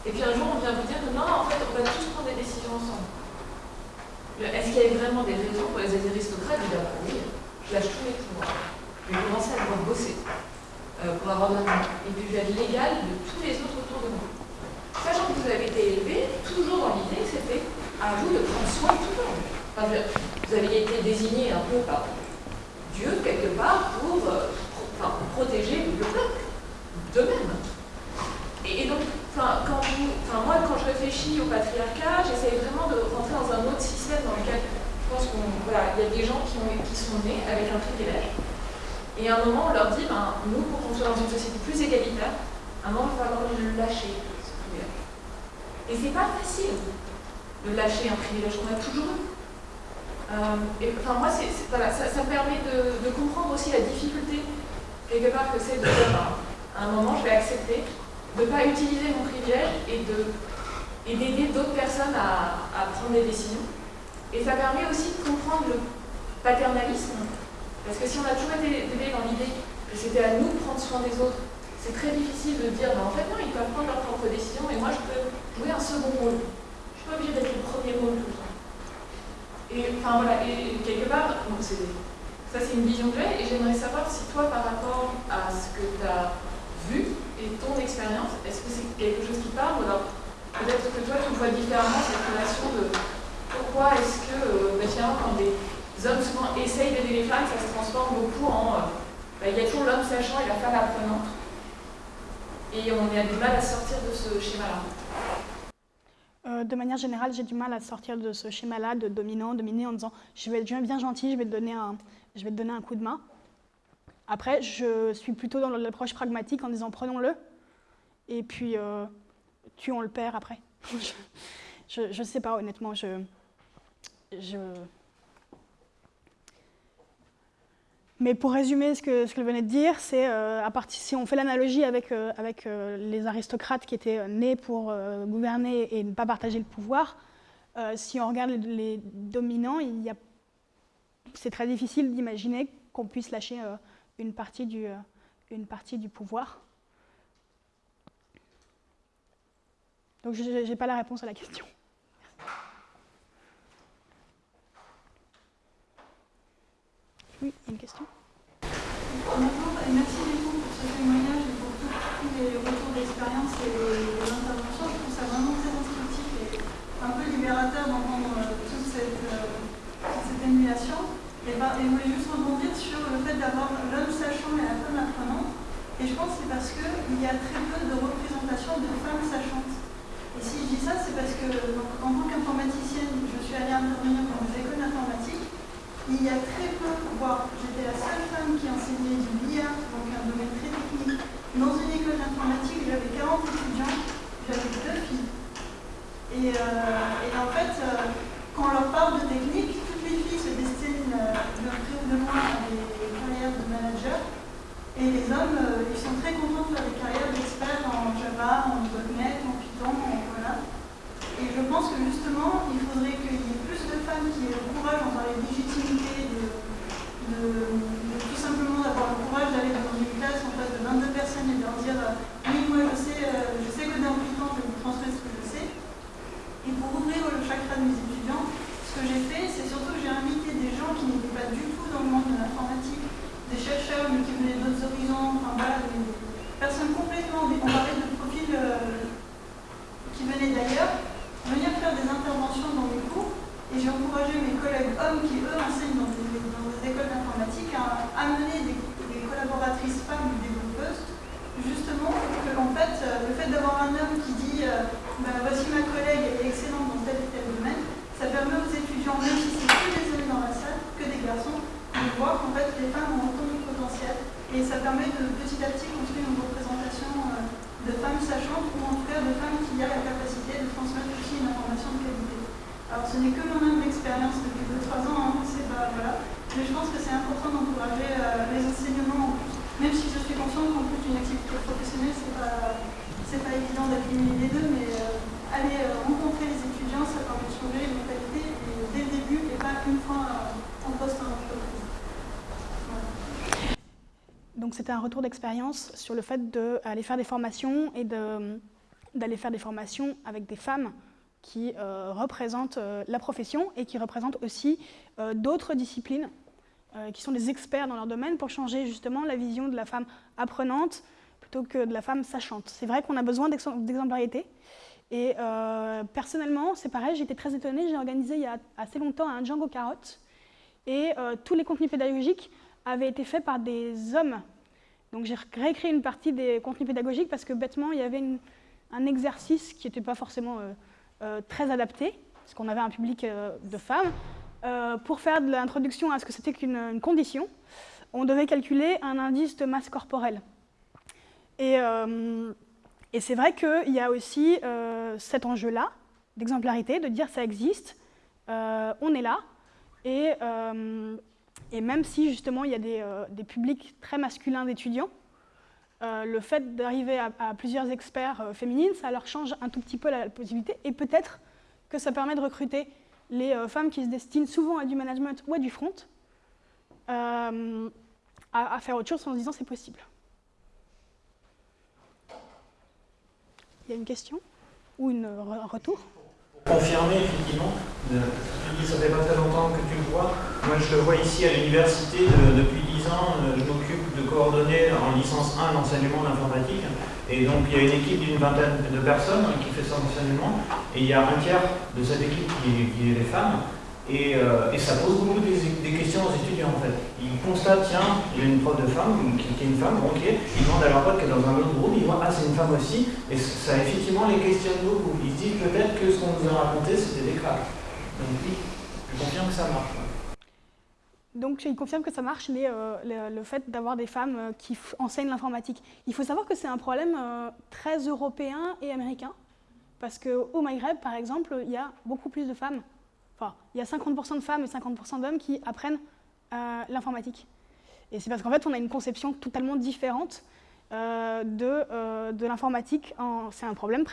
Et puis un jour, on vient vous dire que non, en fait, on va tous prendre des décisions ensemble. Est-ce qu'il y avait vraiment des raisons pour les aristocrates de dire oui, je lâche tous les pouvoirs, je vais commencer à devoir bosser euh, pour avoir de l'argent, et puis je vais être légal de tous les autres autour de moi. Sachant que vous avez été élevé, toujours dans l'idée que c'était à vous de prendre soin de tout le monde. vous avez été désigné un peu par Dieu, quelque part, pour, euh, protéger le peuple d'eux-mêmes. Et, donc, quand moi, quand je réfléchis au patriarcat, j'essaie vraiment de rentrer dans un autre système dans lequel je pense qu'il voilà, y a des gens qui, ont, qui sont nés avec un privilège. Et à un moment, on leur dit, ben, nous, pour qu'on soit dans une société plus égalitaire, à un moment, il va falloir lâcher, ce privilège. Et c'est pas facile de lâcher un privilège qu'on a toujours eu. Euh, et, enfin, moi, ça, ça, permet de, comprendre aussi la difficulté, quelque part, que c'est de dire, ben, à un moment, je vais accepter de ne pas utiliser mon privilège et de et d'aider d'autres personnes à, à, prendre des décisions. Et ça permet aussi de comprendre le paternalisme, parce que si on a toujours été élevé dans l'idée que c'était à nous de prendre soin des autres, c'est très difficile de dire, ben, en fait non, ils peuvent prendre leurs propres décisions et moi je peux jouer un second rôle suis pas obligé d'être le premier rôle tout le temps. Et enfin voilà, et, quelque part, ça c'est une vision que j'ai, et j'aimerais savoir si toi, par rapport à ce que tu as vu et ton expérience, est-ce que c'est quelque chose qui parle ou alors peut-être que toi tu vois différemment cette relation de pourquoi est-ce que euh, bah, finalement quand des hommes souvent essayent d'aider les femmes, ça se transforme beaucoup en euh, bah, il y a toujours l'homme sachant et la femme apprenante. Et on a du mal à sortir de ce schéma-là. De manière générale, j'ai du mal à sortir de ce schéma-là de dominant, dominé en disant je vais être bien gentil, je vais, te donner un, coup de main. Après, je suis plutôt dans l'approche pragmatique en disant prenons-le et puis euh, tuons le père après. je ne sais pas, honnêtement. Je, Mais pour résumer ce que, je venais de dire, c'est euh, si on fait l'analogie avec, euh, avec euh, les aristocrates qui étaient nés pour gouverner et ne pas partager le pouvoir, si on regarde les, dominants, c'est très difficile d'imaginer qu'on puisse lâcher une, partie du, une partie du pouvoir. Donc je n'ai pas la réponse à la question. Oui, une question Bonjour et merci beaucoup pour ce témoignage et pour tous les retours d'expérience et les interventions. Je trouve ça vraiment très instructif et un peu libérateur d'entendre euh, toute cette, euh, cette émulation. Et, ben, et je voulais juste rebondir sur le fait d'avoir l'homme sachant et la femme apprenante. Et je pense que c'est parce qu'il y a très peu de représentation de femmes sachantes. Et si je dis ça, c'est parce que en tant qu'informaticienne, je suis allée intervenir dans les écoles d'informatique il y a très peu, voire j'étais la seule femme qui enseignait du BIA, donc un domaine très technique, dans une école d'informatique, j'avais 40 étudiants, j'avais deux filles. Et, euh, en fait, euh, quand on leur parle de technique, toutes les filles se destinent euh, de près de loin à des carrières de manager. Et les hommes, ils sont très contents de faire des carrières d'experts en Java, en .NET, en Python, en, voilà. Et je pense que justement, il faudrait qu'il y ait plus de femmes qui aient le courage, en parler légitimité, de, de, tout simplement d'avoir le courage d'aller dans une classe en face de 22 personnes et de leur dire Oui, moi je sais, euh, je sais coder en Python, je vais vous transmettre ce que je sais. Et pour ouvrir le chakra de mes étudiants, ce que j'ai fait, c'est surtout que j'ai invité des gens qui n'étaient pas du tout dans le monde de l'informatique, des chercheurs, mais qui venaient d'autres horizons, enfin voilà, des personnes complètement, on parlait de profils euh, qui venaient d'ailleurs, venir faire des interventions dans les cours et j'ai encouragé mes collègues hommes qui, eux, enseignent dans des, écoles d'informatique à amener des, collaboratrices femmes ou développeuses, justement pour que, en fait, euh, le fait d'avoir un homme qui dit euh, bah, voici ma collègue, elle est excellente dans tel et tel domaine, ça permet aux étudiants, même si c'est que des hommes dans la salle, que des garçons, de voir qu'en fait les femmes ont autant de potentiel et ça permet de petit à petit construire une représentation euh, de femmes sachantes ou en tout cas de femmes qui ont la capacité de transmettre aussi une information de qualité. Alors ce n'est que mon expérience depuis 2-3 ans, hein, c'est pas, voilà. mais je pense que c'est important d'encourager euh, les enseignants même si je suis consciente qu'en plus d'une activité professionnelle, c'est pas, pas évident d'accumuler les deux, mais aller rencontrer les étudiants, ça permet de changer les mentalités dès le début et pas une fois en poste en entreprise. Donc c'était un retour d'expérience sur le fait d'aller faire des formations et d'aller faire des formations avec des femmes qui euh, représentent euh, la profession et qui représentent aussi euh, d'autres disciplines qui sont des experts dans leur domaine pour changer justement la vision de la femme apprenante plutôt que de la femme sachante. C'est vrai qu'on a besoin d'exemplarité. Et personnellement, c'est pareil, j'étais très étonnée, j'ai organisé il y a assez longtemps un Django Carotte et tous les contenus pédagogiques avaient été faits par des hommes. Donc j'ai réécrit une partie des contenus pédagogiques parce que bêtement, il y avait un exercice qui n'était pas forcément euh, très adapté, parce qu'on avait un public euh, de femmes. Euh, pour faire de l'introduction à ce que c'était qu'une condition, on devait calculer un indice de masse corporelle. Et, et c'est vrai qu'il y a aussi cet enjeu-là, d'exemplarité, de dire ça existe, on est là, et, et, même si justement il y a des, des publics très masculins d'étudiants, euh, le fait d'arriver à, plusieurs experts euh, féminines, ça leur change un tout petit peu la, possibilité et peut-être que ça permet de recruter les euh, femmes qui se destinent souvent à du management ou à du front à, faire autre chose en se disant c'est possible. Il y a une question ou un retour? Confirmer effectivement. Tu dis ça fait pas très longtemps que tu le vois. Moi je le vois ici à l'université depuis 10 ans. Euh, je m'occupe de coordonner en licence 1 l'enseignement d'informatique. Et donc il y a une équipe d'une vingtaine de personnes qui fait son enseignement. Et il y a un tiers de cette équipe qui, qui est des femmes. Euh, et, ça pose beaucoup des, questions aux étudiants en fait. Ils constatent, tiens, il y a une prof de femme, qui, est une femme, ok, ils demandent à leur pote qui est dans un autre groupe, ils voient, ah c'est une femme aussi, et ça effectivement les questionne beaucoup. Ils se disent peut-être que ce qu'on nous a raconté c'était des cracks. Donc oui, je confirme que ça marche. Donc il confirme que ça marche euh, le, fait d'avoir des femmes euh, qui enseignent l'informatique. Il faut savoir que c'est un problème très européen et américain, parce qu'au Maghreb, par exemple, il y a beaucoup plus de femmes Il y a 50% de femmes et 50% d'hommes qui apprennent euh, l'informatique. Et c'est parce qu'en fait, on a une conception totalement différente euh, de, euh, de l'informatique. C'est un, problème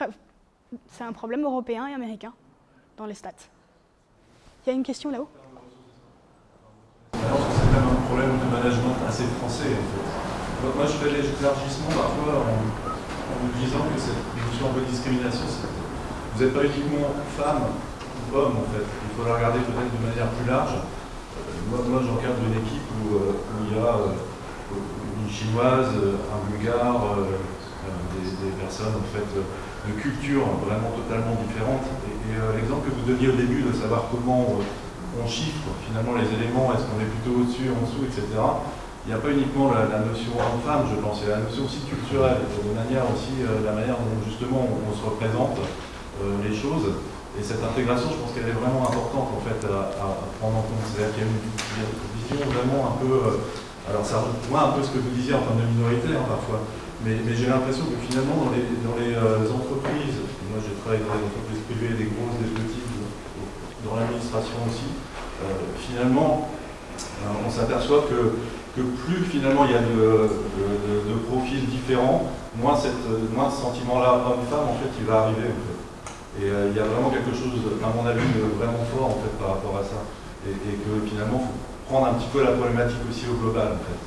un problème européen et américain dans les stats. Il y a une question là-haut? C'est même un problème de management assez français. En fait. Moi, je fais l'élargissement parfois en, en me disant que cette notion de discrimination, vous n'êtes pas uniquement femme Il faut la regarder peut-être de manière plus large. Euh, moi, moi j'encadre une équipe où, euh, il y a euh, une chinoise, un bulgare, des, personnes en fait de culture vraiment totalement différentes. Et, l'exemple que vous donniez au début de savoir comment on chiffre finalement les éléments, est-ce qu'on est plutôt au-dessus, en dessous, etc. Il n'y a pas uniquement la, notion homme-femme, je pense, il y a la notion aussi culturelle, de manière aussi la manière dont justement on, se représente les choses. Et cette intégration, je pense qu'elle est vraiment importante en fait à, prendre en compte. C'est-à-dire qu'il y a une, vision vraiment un peu. Euh, alors ça rejoint un peu ce que vous disiez en termes de minorité hein, parfois, mais, j'ai l'impression que finalement dans les, euh, entreprises, moi j'ai travaillé dans des entreprises privées, des grosses, des petites, dans l'administration aussi, euh, finalement on s'aperçoit que, plus finalement il y a de, profils différents, moins, ce sentiment-là homme-femme en fait il va arriver. Et euh, il y a vraiment quelque chose, à mon avis, de vraiment fort en fait, par rapport à ça. Et, que finalement, il faut prendre un petit peu la problématique aussi au global. En fait.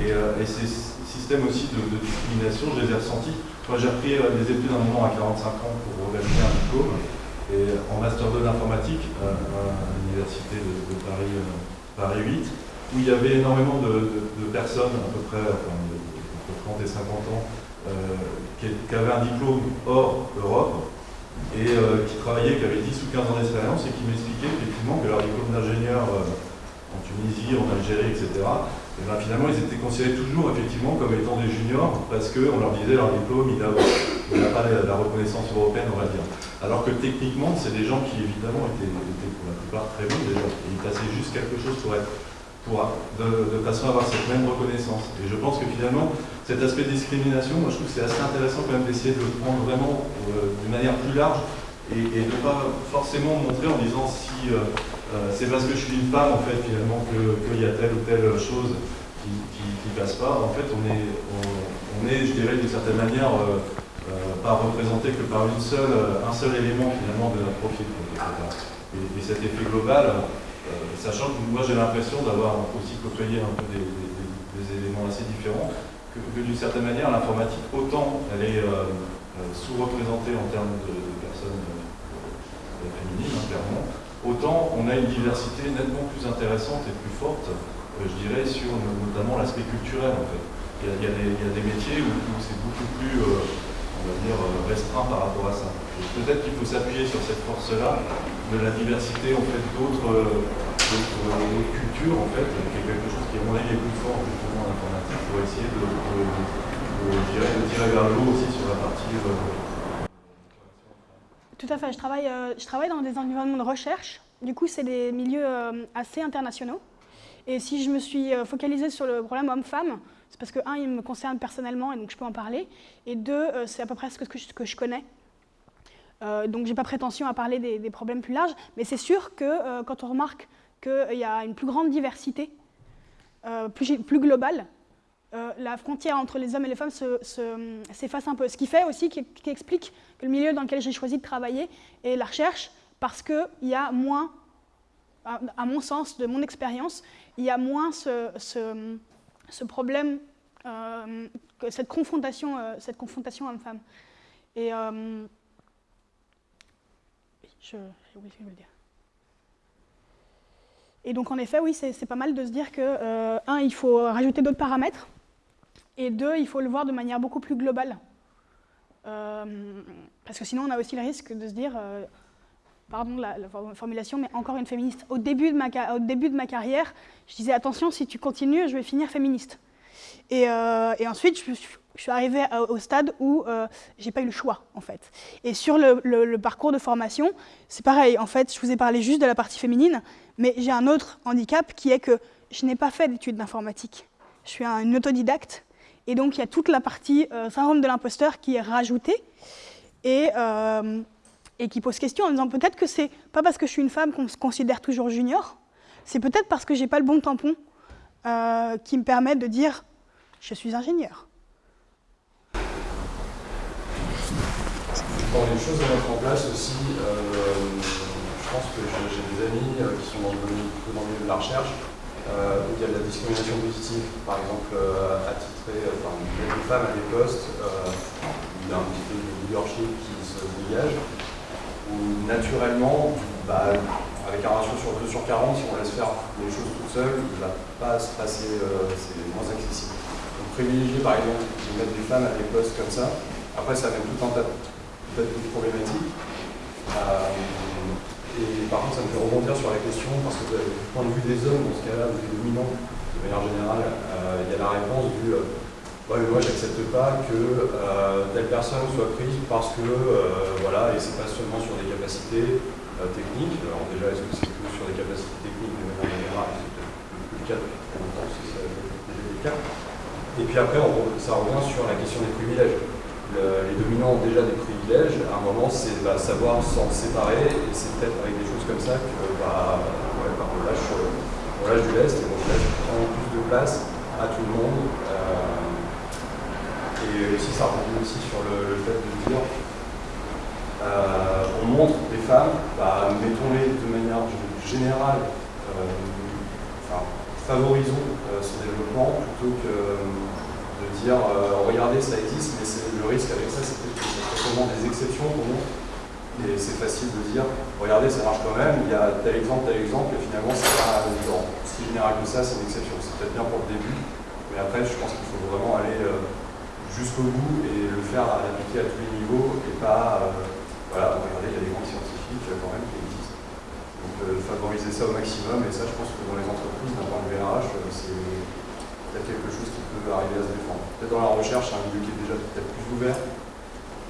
et, euh, ces systèmes aussi de, discrimination, je les ai ressentis. Moi, j'ai repris euh, des études un moment à 45 ans pour valider un diplôme. Et en Master 2 d'informatique, à, l'Université de, Paris, Paris 8, où il y avait énormément de, personnes, à peu près entre 30 et 50 ans, qui avaient un diplôme hors Europe, et euh, qui travaillaient, qui avaient 10 ou 15 ans d'expérience et qui m'expliquaient effectivement que leur diplôme d'ingénieur euh, en Tunisie, en Algérie, etc., et ben, finalement ils étaient considérés toujours effectivement comme étant des juniors parce qu'on leur disait leur diplôme il n'a pas la, reconnaissance européenne on va dire. Alors que techniquement c'est des gens qui évidemment étaient, pour la plupart très bons déjà et ils passaient juste quelque chose pour être pour, de, façon à avoir cette même reconnaissance. Et je pense que finalement, cet aspect de discrimination, moi je trouve que c'est assez intéressant quand même d'essayer de le prendre vraiment euh, d'une manière plus large et, de ne pas forcément montrer en disant si euh, euh, c'est parce que je suis une femme en fait finalement qu'il y a telle ou telle chose qui, qui, passe pas. En fait, on est, on, est je dirais, d'une certaine manière, pas représenté que par une seule, un seul élément finalement de notre profil. Et, cet effet global, sachant que moi j'ai l'impression d'avoir aussi côtoyé un peu des, éléments assez différents, que, d'une certaine manière, l'informatique, autant elle est sous-représentée en termes de, personnes féminines, hein, clairement, autant on a une diversité nettement plus intéressante et plus forte, euh, je dirais, sur notamment l'aspect culturel en fait. Il y, a, des, métiers où, c'est beaucoup plus, euh, on va dire, euh, restreint par rapport à ça. Peut-être qu'il faut s'appuyer sur cette force-là de la diversité en fait d'autres cultures en fait, qui est quelque chose qui est mon avis plus fort justement en informatique pour essayer de, de tirer vers le haut aussi sur la partie tout à fait. Je travaille, euh, je travaille dans des environnements de recherche. Du coup, c'est des milieux euh, assez internationaux. Et si je me suis euh, focalisée sur le problème homme-femme, c'est parce que, un, il me concerne personnellement et donc je peux en parler. Et deux, c'est à peu près ce que je, connais. donc, je n'ai pas prétention à parler des, problèmes plus larges. Mais c'est sûr que quand on remarque qu'il y a une plus grande diversité, plus globale, euh, la frontière entre les hommes et les femmes s'efface un peu. Ce qui fait aussi, qui, explique que le milieu dans lequel j'ai choisi de travailler est la recherche, parce qu'il y a moins, à, mon sens, de mon expérience, il y a moins ce, problème, euh, cette confrontation, euh, confrontation homme-femme. Et je, oublié de le dire. Et donc en effet, oui, c'est pas mal de se dire que, un, il faut rajouter d'autres paramètres, et deux, il faut le voir de manière beaucoup plus globale. Euh, parce que sinon, on a aussi le risque de se dire, euh, pardon la, la, formulation, mais encore une féministe. Au début, de ma, au début de ma carrière, je disais, attention, si tu continues, je vais finir féministe. Et, euh, ensuite, je, suis arrivée au stade où j'ai pas eu le choix, en fait. Et sur le, le parcours de formation, c'est pareil. En fait, je vous ai parlé juste de la partie féminine, mais j'ai un autre handicap qui est que je n'ai pas fait d'études d'informatique. Je suis un autodidacte et donc, il y a toute la partie euh, syndrome de l'imposteur qui est rajoutée et, euh, et, qui pose question en disant peut-être que c'est pas parce que je suis une femme qu'on se considère toujours junior, c'est peut-être parce que j'ai pas le bon tampon euh, qui me permet de dire je suis ingénieur. Dans les choses à mettre en place aussi, je pense que j'ai des amis qui sont dans le, milieu de la recherche où il y a de la discrimination positive, par exemple euh, attitré, euh, enfin, des femmes à des postes, il y a un petit peu de leadership qui se dégage, où naturellement, bah, avec un ratio sur 2 sur 40, si on laisse faire les choses tout seul, il ne va pas se passer, c'est moins accessible. Donc privilégier par exemple de mettre des femmes à des postes comme ça, après ça amène tout un tas de problématiques. Et par contre, ça me fait rebondir sur la question, parce que du point de vue des hommes, dans ce cas-là, des dominants, de manière générale, euh, il y a la réponse du euh, ouais, moi, j'accepte pas que euh, telle personne soit prise parce que, voilà, et c'est pas seulement sur des capacités techniques. Alors, déjà, est-ce que c'est que sur des capacités techniques de manière générale C'est peut-être plus le cas depuis longtemps, si ça le cas. Et puis après, ça revient sur la question des privilèges les dominants ont déjà des privilèges, à un moment c'est savoir s'en séparer, et c'est peut-être avec des choses comme ça que bah, ouais, bah, lâche, on, lâche, du lest, et on lâche plus de place à tout le monde. Euh, et aussi ça rebondit aussi sur le, fait de dire euh, on montre des femmes, bah, mettons-les de manière générale, euh, favorisons ce développement plutôt que dire regardez ça existe mais le risque avec ça, c'est que c'est seulement des exceptions montre. Et c'est facile de dire, regardez, ça marche quand même, il y a tel exemple, tel exemple, et finalement, c'est pas si général que ça, c'est une exception. C'est peut-être bien pour le début, mais après, je pense qu'il faut vraiment aller euh, jusqu'au bout et le faire l'appliquer à tous les niveaux, et pas, euh, voilà, regardez, il y a des grands scientifiques euh, quand même qui existent. Donc, favoriser ça au maximum, et ça, je pense que dans les entreprises, d'un point de vue RH, c'est quelque chose qui peut arriver à se défendre. Peut-être dans la recherche, c'est un milieu qui est déjà peut-être plus ouvert.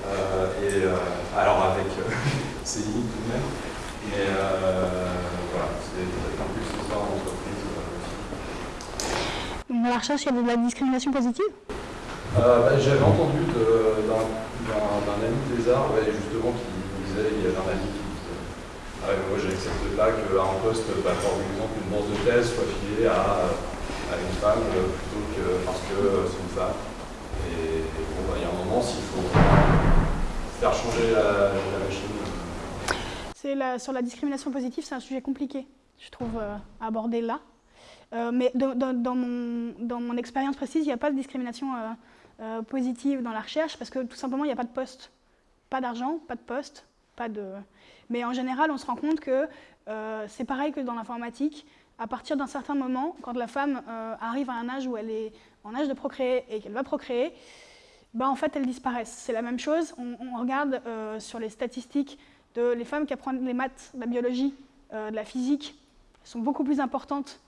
Euh, et euh, alors avec euh, ses limites tout de même. Mais voilà, c'est peut-être un peu ce soir en entreprise. Dans la recherche, il y a de la discrimination positive? Bah, J'avais entendu d'un ami des arts, justement, qui disait, il y avait un ami qui disait ah, moi, j'accepte pas qu'à un poste, bah, par exemple, une bourse de thèse soit filée à à une femme parce que c'est une femme. Et, bon, bah, il y a un moment, s'il faut faire changer la, machine. La, sur la discrimination positive, c'est un sujet compliqué, je trouve, à aborder là. mais dans, mon, expérience précise, il n'y a pas de discrimination positive dans la recherche parce que tout simplement, il n'y a pas de poste. Pas d'argent, pas de poste, pas de... Mais en général, on se rend compte que euh, c'est pareil que dans l'informatique. À partir d'un certain moment, quand la femme euh, arrive à un âge où elle est en âge de procréer et qu'elle va procréer, ben en fait, elles disparaissent. C'est la même chose. On, regarde euh, sur les statistiques de les femmes qui apprennent les maths, la biologie, de la physique, sont beaucoup plus importantes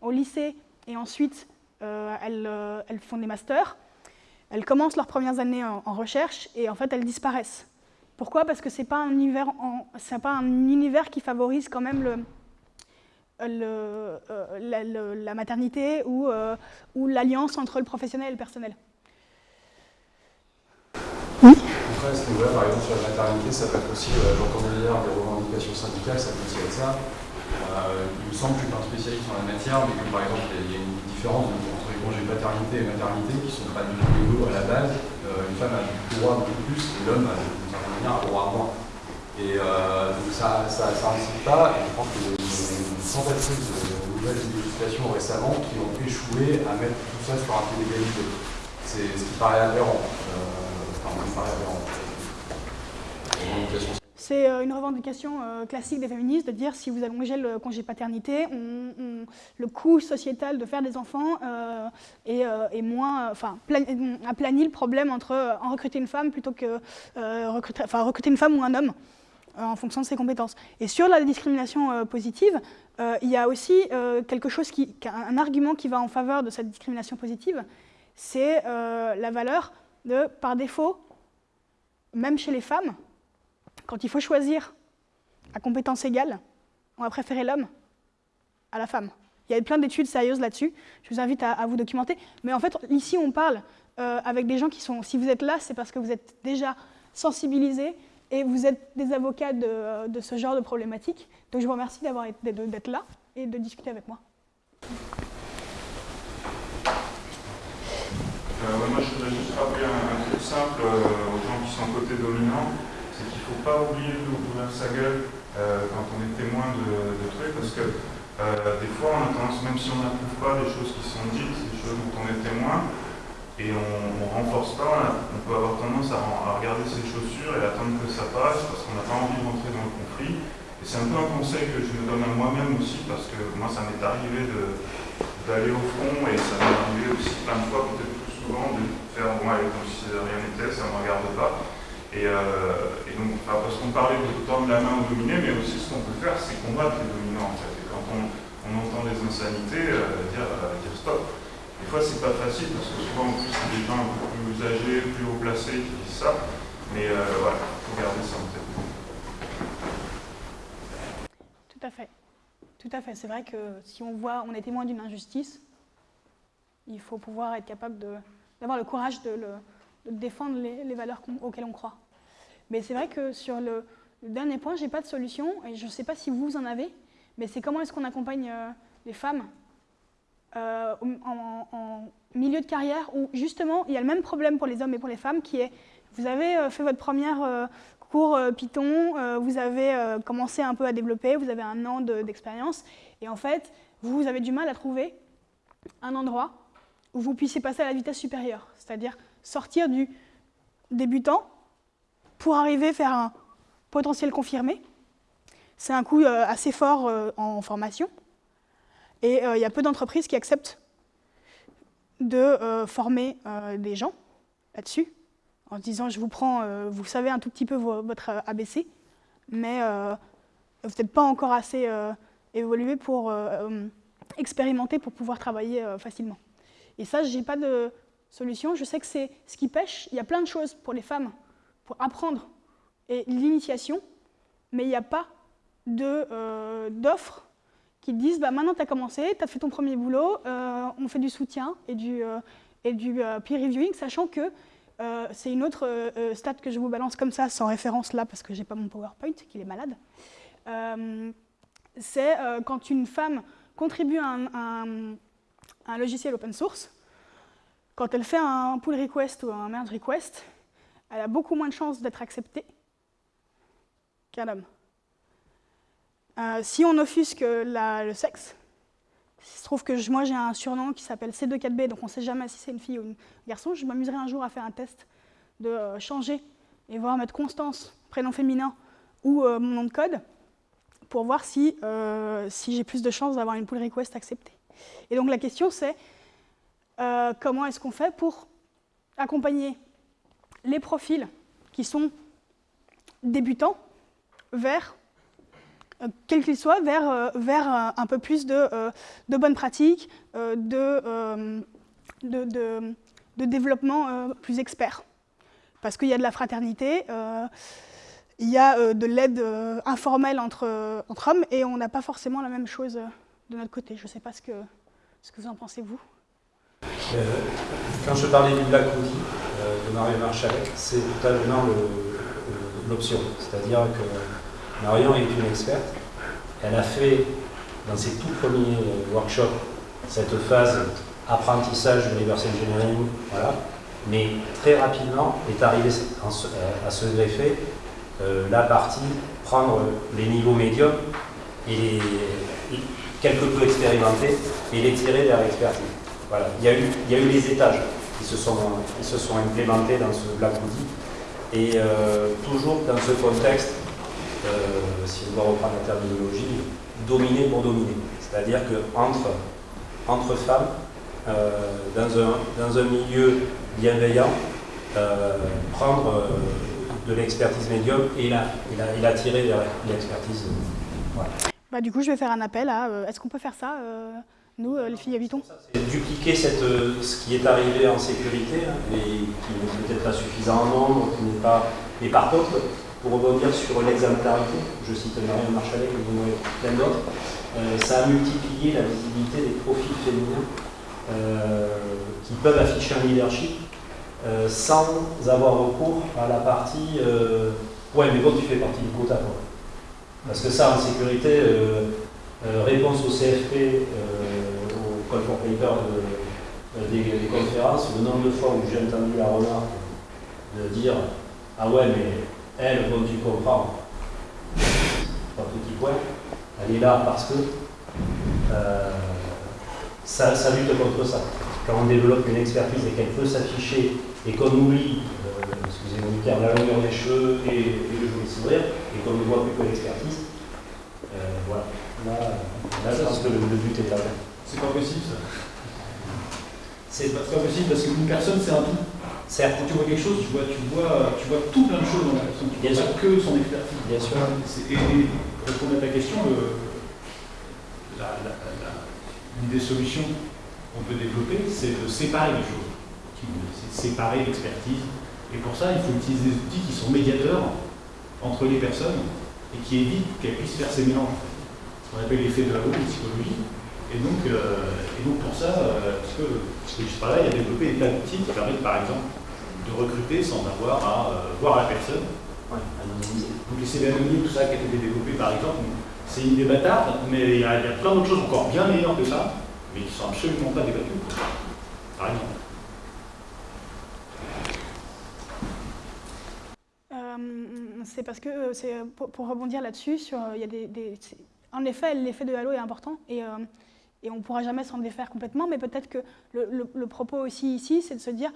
au lycée et ensuite elles, elles, font des masters. Elles commencent leurs premières années en, recherche et en fait elles disparaissent. Pourquoi? Parce que ce n'est pas un univers qui favorise quand même le, le, euh, la, maternité ou, euh, ou l'alliance entre le professionnel et le personnel. Oui Après, à ce niveau-là, par exemple, sur la maternité, ça peut être aussi, euh, j'entendais hier des revendications syndicales, ça peut aussi être ça. il me semble que je suis pas un spécialiste en la matière, mais que par exemple, il y a une différence entre les congés paternité et maternité qui ne sont pas du tout égaux à la base. une femme a le droit beaucoup plus et l'homme a et euh, donc ça, ça, pas, et je pense qu'il tentative de nouvelles législations récemment qui ont échoué à mettre tout ça sur un pied d'égalité. C'est ce qui paraît aberrant. Euh, enfin, qui paraît aberrant. C'est euh, une revendication euh, classique des féministes de dire si vous allongez le congé paternité, le coût sociétal de faire des enfants euh, est, moins, enfin, aplanit le problème entre en recruter une femme plutôt que recruter, enfin, recruter une femme ou un homme en fonction de ses compétences. Et sur la discrimination positive, il y a aussi quelque chose qui, un argument qui va en faveur de cette discrimination positive, c'est la valeur de, par défaut, même chez les femmes, quand il faut choisir à compétence égale, on va préférer l'homme à la femme. Il y a plein d'études sérieuses là-dessus, je vous invite à, vous documenter. Mais en fait, ici, on parle euh, avec des gens qui sont, si vous êtes là, c'est parce que vous êtes déjà sensibilisés et vous êtes des avocats de, ce genre de problématiques. Donc je vous remercie d'être là et de discuter avec moi. Euh, moi, je voudrais juste rappeler un, truc simple euh, aux gens qui sont côté dominant c'est qu'il ne faut pas oublier d'ouvrir sa gueule euh, quand on est témoin de, trucs, parce que des fois, on a tendance, même si on n'approuve pas des choses qui sont dites, des choses dont on est témoin, et on ne renforce pas, on peut avoir tendance à, regarder ses chaussures et attendre que ça passe, parce qu'on n'a pas envie de rentrer dans le conflit. Et c'est un peu un conseil que je me donne à moi-même aussi, parce que moi, ça m'est arrivé d'aller au front, et ça m'est arrivé aussi plein de fois, peut-être plus souvent, de faire, moi, comme si rien n'était, ça ne me regarde pas. Euh, et, donc, parce qu'on parlait de tendre la main aux dominés, mais aussi ce qu'on peut faire, c'est combattre les dominants en fait. Et quand on, entend des insanités, euh, dire, euh, dire, stop. Des fois, c'est pas facile parce que souvent, en plus, c'est des gens plus âgés, plus haut placés qui disent ça. Mais voilà, il faut garder ça en tête. Tout à fait. Tout à fait. C'est vrai que si on voit, on est témoin d'une injustice, il faut pouvoir être capable d'avoir le courage de, le, défendre les, les valeurs auxquelles on croit. Mais c'est vrai que sur le, dernier point, je n'ai pas de solution, et je ne sais pas si vous en avez, mais c'est comment est-ce qu'on accompagne euh, les femmes euh, en, milieu de carrière où justement il y a le même problème pour les hommes et pour les femmes qui est vous avez euh, fait votre première cours Python, vous avez commencé un peu à développer, vous avez un an d'expérience et en fait vous avez du mal à trouver un endroit où vous puissiez passer à la vitesse supérieure, c'est-à-dire sortir du débutant pour arriver à faire un potentiel confirmé. C'est un coût euh, assez fort euh, en formation. Et euh, il y a peu d'entreprises qui acceptent de former des gens là-dessus, en se disant je vous prends, vous savez un tout petit peu votre ABC, mais vous n'êtes pas encore assez évolué pour expérimenter pour pouvoir travailler facilement. Et ça, je n'ai pas de solution. Je sais que c'est ce qui pêche. Il y a plein de choses pour les femmes pour apprendre et l'initiation, mais il n'y a pas euh, d'offres qui disent bah, maintenant tu as commencé, tu as fait ton premier boulot, euh, on fait du soutien et du, euh, du peer reviewing, sachant que c'est une autre stat que je vous balance comme ça, sans référence là, parce que j'ai pas mon PowerPoint, qu'il est malade. c'est quand une femme contribue à un, un logiciel open source, quand elle fait un pull request ou un merge request, elle a beaucoup moins de chances d'être acceptée qu'un homme. Euh, si on offusque le sexe, il se trouve que moi j'ai un surnom qui s'appelle C24B, donc on ne sait jamais si c'est une fille ou un garçon. Je m'amuserai un jour à faire un test de euh, changer et voir mettre Constance, prénom féminin, ou euh, mon nom de code, pour voir si, si j'ai plus de chances d'avoir une pull request acceptée. Et donc la question c'est comment est-ce qu'on fait pour accompagner les profils qui sont débutants vers quel qu'il soit, vers, euh, vers euh, un peu plus de, de bonnes pratiques, de, de, développement plus expert. Parce qu'il y a de la fraternité, il y a de l'aide informelle entre, entre hommes, et on n'a pas forcément la même chose de notre côté. Je ne sais pas ce que, ce que vous en pensez, vous. quand je parlais du Black Hoodie de Mario Marchalek, c'est totalement l'option. C'est-à-dire que Marion est une experte. Elle a fait, dans ses tout premiers workshops, cette phase apprentissage de reverse engineering, voilà. mais très rapidement est arrivée à se greffer euh, la partie prendre les niveaux médiums et les, quelque peu expérimentés et les tirer vers l'expertise. Voilà. Il, y a eu, il y a eu les étages qui se sont, qui se sont implémentés dans ce Black et euh, toujours dans ce contexte euh, si on doit reprendre la terminologie, dominer pour dominer. C'est-à-dire qu'entre entre femmes, euh, dans, un, dans, un, milieu bienveillant, euh, prendre de l'expertise médium et la, et, la, tirer vers l'expertise. Bah, du coup, je vais faire un appel à est-ce qu'on peut faire ça nous, les filles habitons Dupliquer cette, ce qui est arrivé en sécurité hein, et qui n'est peut-être pas suffisant en nombre, qui n'est pas. Mais par contre, pour rebondir sur l'exemplarité, je cite Marion Marchalet et plein d'autres, euh, ça a multiplié la visibilité des profils féminins euh, qui peuvent afficher un leadership euh, sans avoir recours à la partie ouais mais bon tu fais partie du quota quoi. Parce que ça en sécurité, réponse au CFP, au call for paper des, des, conférences, le nombre de fois où j'ai entendu la remarque de dire ah ouais mais elle, comme tu comprends, un petit point, elle est là parce que euh, ça, lutte contre ça. Quand on développe une expertise et qu'elle peut s'afficher et qu'on oublie, euh, excusez-moi du terme, la longueur des cheveux et, le joli sourire, et qu'on ne voit plus que l'expertise, euh, voilà. Là, là, je pense que le, but est atteint. C'est pas possible ça. C'est pas possible parce qu'une personne, c'est un tout. Certes. Quand tu vois quelque chose, tu vois, tu vois, tu vois tout plein de choses dans la personne. Tu vois pas que son expertise. Bien sûr. Et, pour répondre à ta question, une des solutions qu'on peut développer, c'est de séparer les choses. C'est de séparer l'expertise. Et pour ça, il faut utiliser des outils qui sont médiateurs entre les personnes et qui évitent qu'elles puissent faire ces mélanges. Ce qu'on appelle l'effet de la haute psychologie. Et donc, euh, et donc pour ça, euh, parce que, parce que par là, il y a développé des tas d'outils qui permettent par exemple de recruter sans avoir à euh, voir la personne. Ouais, donc les CV anonymes, tout ça qui a été développé par exemple, c'est une idée bâtarde, mais il y, a, plein d'autres choses encore bien meilleures que ça, mais qui ne sont absolument pas débattues. Par exemple. c'est parce que, pour, pour, rebondir là-dessus, il y a des, des en effet, l'effet de halo est important et et on ne pourra jamais s'en défaire complètement, mais peut-être que le, propos aussi ici, c'est de se dire,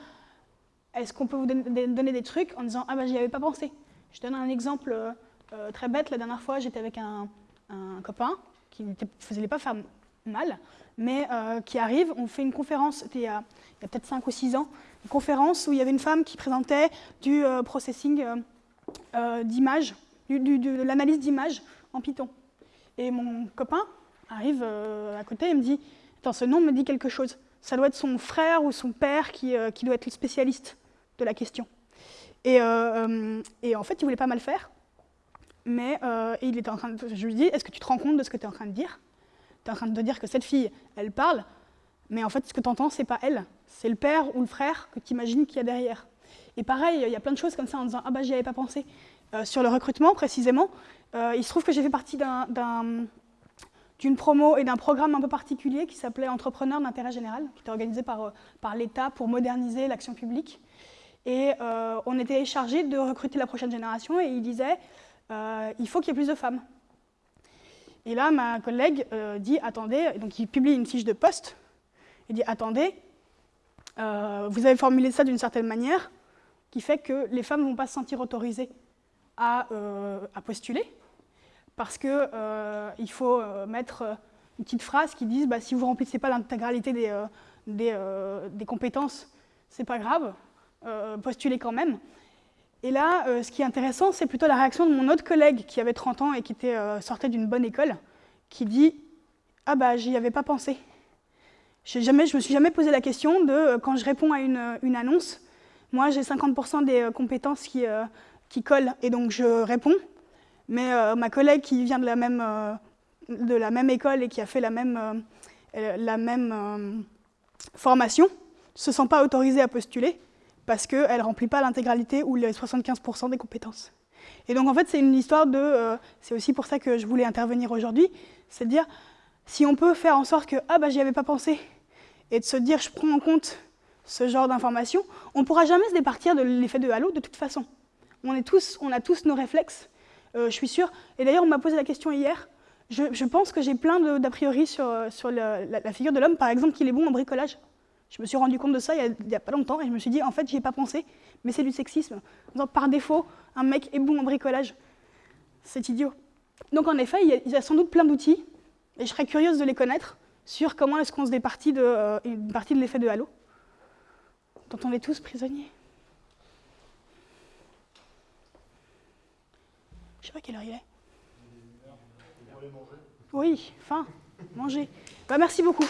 est-ce qu'on peut vous donner des trucs en disant, ah ben j'y avais pas pensé. Je donne un exemple euh, euh, très bête, la dernière fois j'étais avec un, copain qui ne faisait pas faire mal, mais euh, qui arrive, on fait une conférence, il y a, peut-être 5 ou 6 ans, une conférence où il y avait une femme qui présentait du processing d'images, de l'analyse d'images en Python. Et mon copain, arrive euh, à côté et me dit Attends, ce nom me dit quelque chose. Ça doit être son frère ou son père qui, euh, qui doit être le spécialiste de la question. Et, euh, et, en fait, il voulait pas mal faire. Mais il était en train de, je lui dis Est-ce que tu te rends compte de ce que tu es en train de dire? Tu es en train de dire que cette fille, elle parle, mais en fait, ce que tu entends, c'est pas elle, c'est le père ou le frère que tu imagines qu'il y a derrière. Et pareil, il y a plein de choses comme ça en disant Ah bah, j'y avais pas pensé. sur le recrutement, précisément, il se trouve que j'ai fait partie d'un d'une promo et d'un programme un peu particulier qui s'appelait Entrepreneurs d'intérêt général, qui était organisé par, euh, par l'État pour moderniser l'action publique. Et euh, on était chargé de recruter la prochaine génération et il disait euh, il faut qu'il y ait plus de femmes. Et là, ma collègue dit attendez, donc il publie une fiche de poste. Il dit attendez, vous avez formulé ça d'une certaine manière qui fait que les femmes ne vont pas se sentir autorisées à postuler parce qu'il euh, faut euh, mettre euh, une petite phrase qui dise bah, si vous ne remplissez pas l'intégralité des, euh, des, euh, compétences, c'est pas grave, euh, postulez quand même. Et là, ce qui est intéressant, c'est plutôt la réaction de mon autre collègue qui avait 30 ans et qui était, sortait d'une bonne école, qui dit Ah bah, j'y avais pas pensé. Je ne me suis jamais posé la question de, quand je réponds à une, annonce, moi j'ai 50% des compétences qui, qui collent et donc je réponds. Mais euh, ma collègue qui vient de la même, euh, de la même école et qui a fait la même, euh, formation ne se sent pas autorisée à postuler parce qu'elle ne remplit pas l'intégralité ou les 75% des compétences. Et donc en fait c'est une histoire de... c'est aussi pour ça que je voulais intervenir aujourd'hui, c'est de dire si on peut faire en sorte que ah bah j'y avais pas pensé et de se dire je prends en compte ce genre d'informations, on ne pourra jamais se départir de l'effet de halo de toute façon. On, est tous, on a tous nos réflexes, je suis sûre. Et d'ailleurs, on m'a posé la question hier. Je, pense que j'ai plein d'a priori sur, euh, sur la, figure de l'homme, par exemple, qu'il est bon en bricolage. Je me suis rendu compte de ça il n'y a, pas longtemps et je me suis dit, en fait, j'y ai pas pensé, mais c'est du sexisme. Par défaut, un mec est bon en bricolage. C'est idiot. Donc, en effet, il y, a, sans doute plein d'outils et je serais curieuse de les connaître sur comment est-ce qu'on se départit de, euh, partie de l'effet de halo, dont on est tous prisonniers. Je sais pas quelle heure il est. Oui, faim, manger. Bah, merci beaucoup.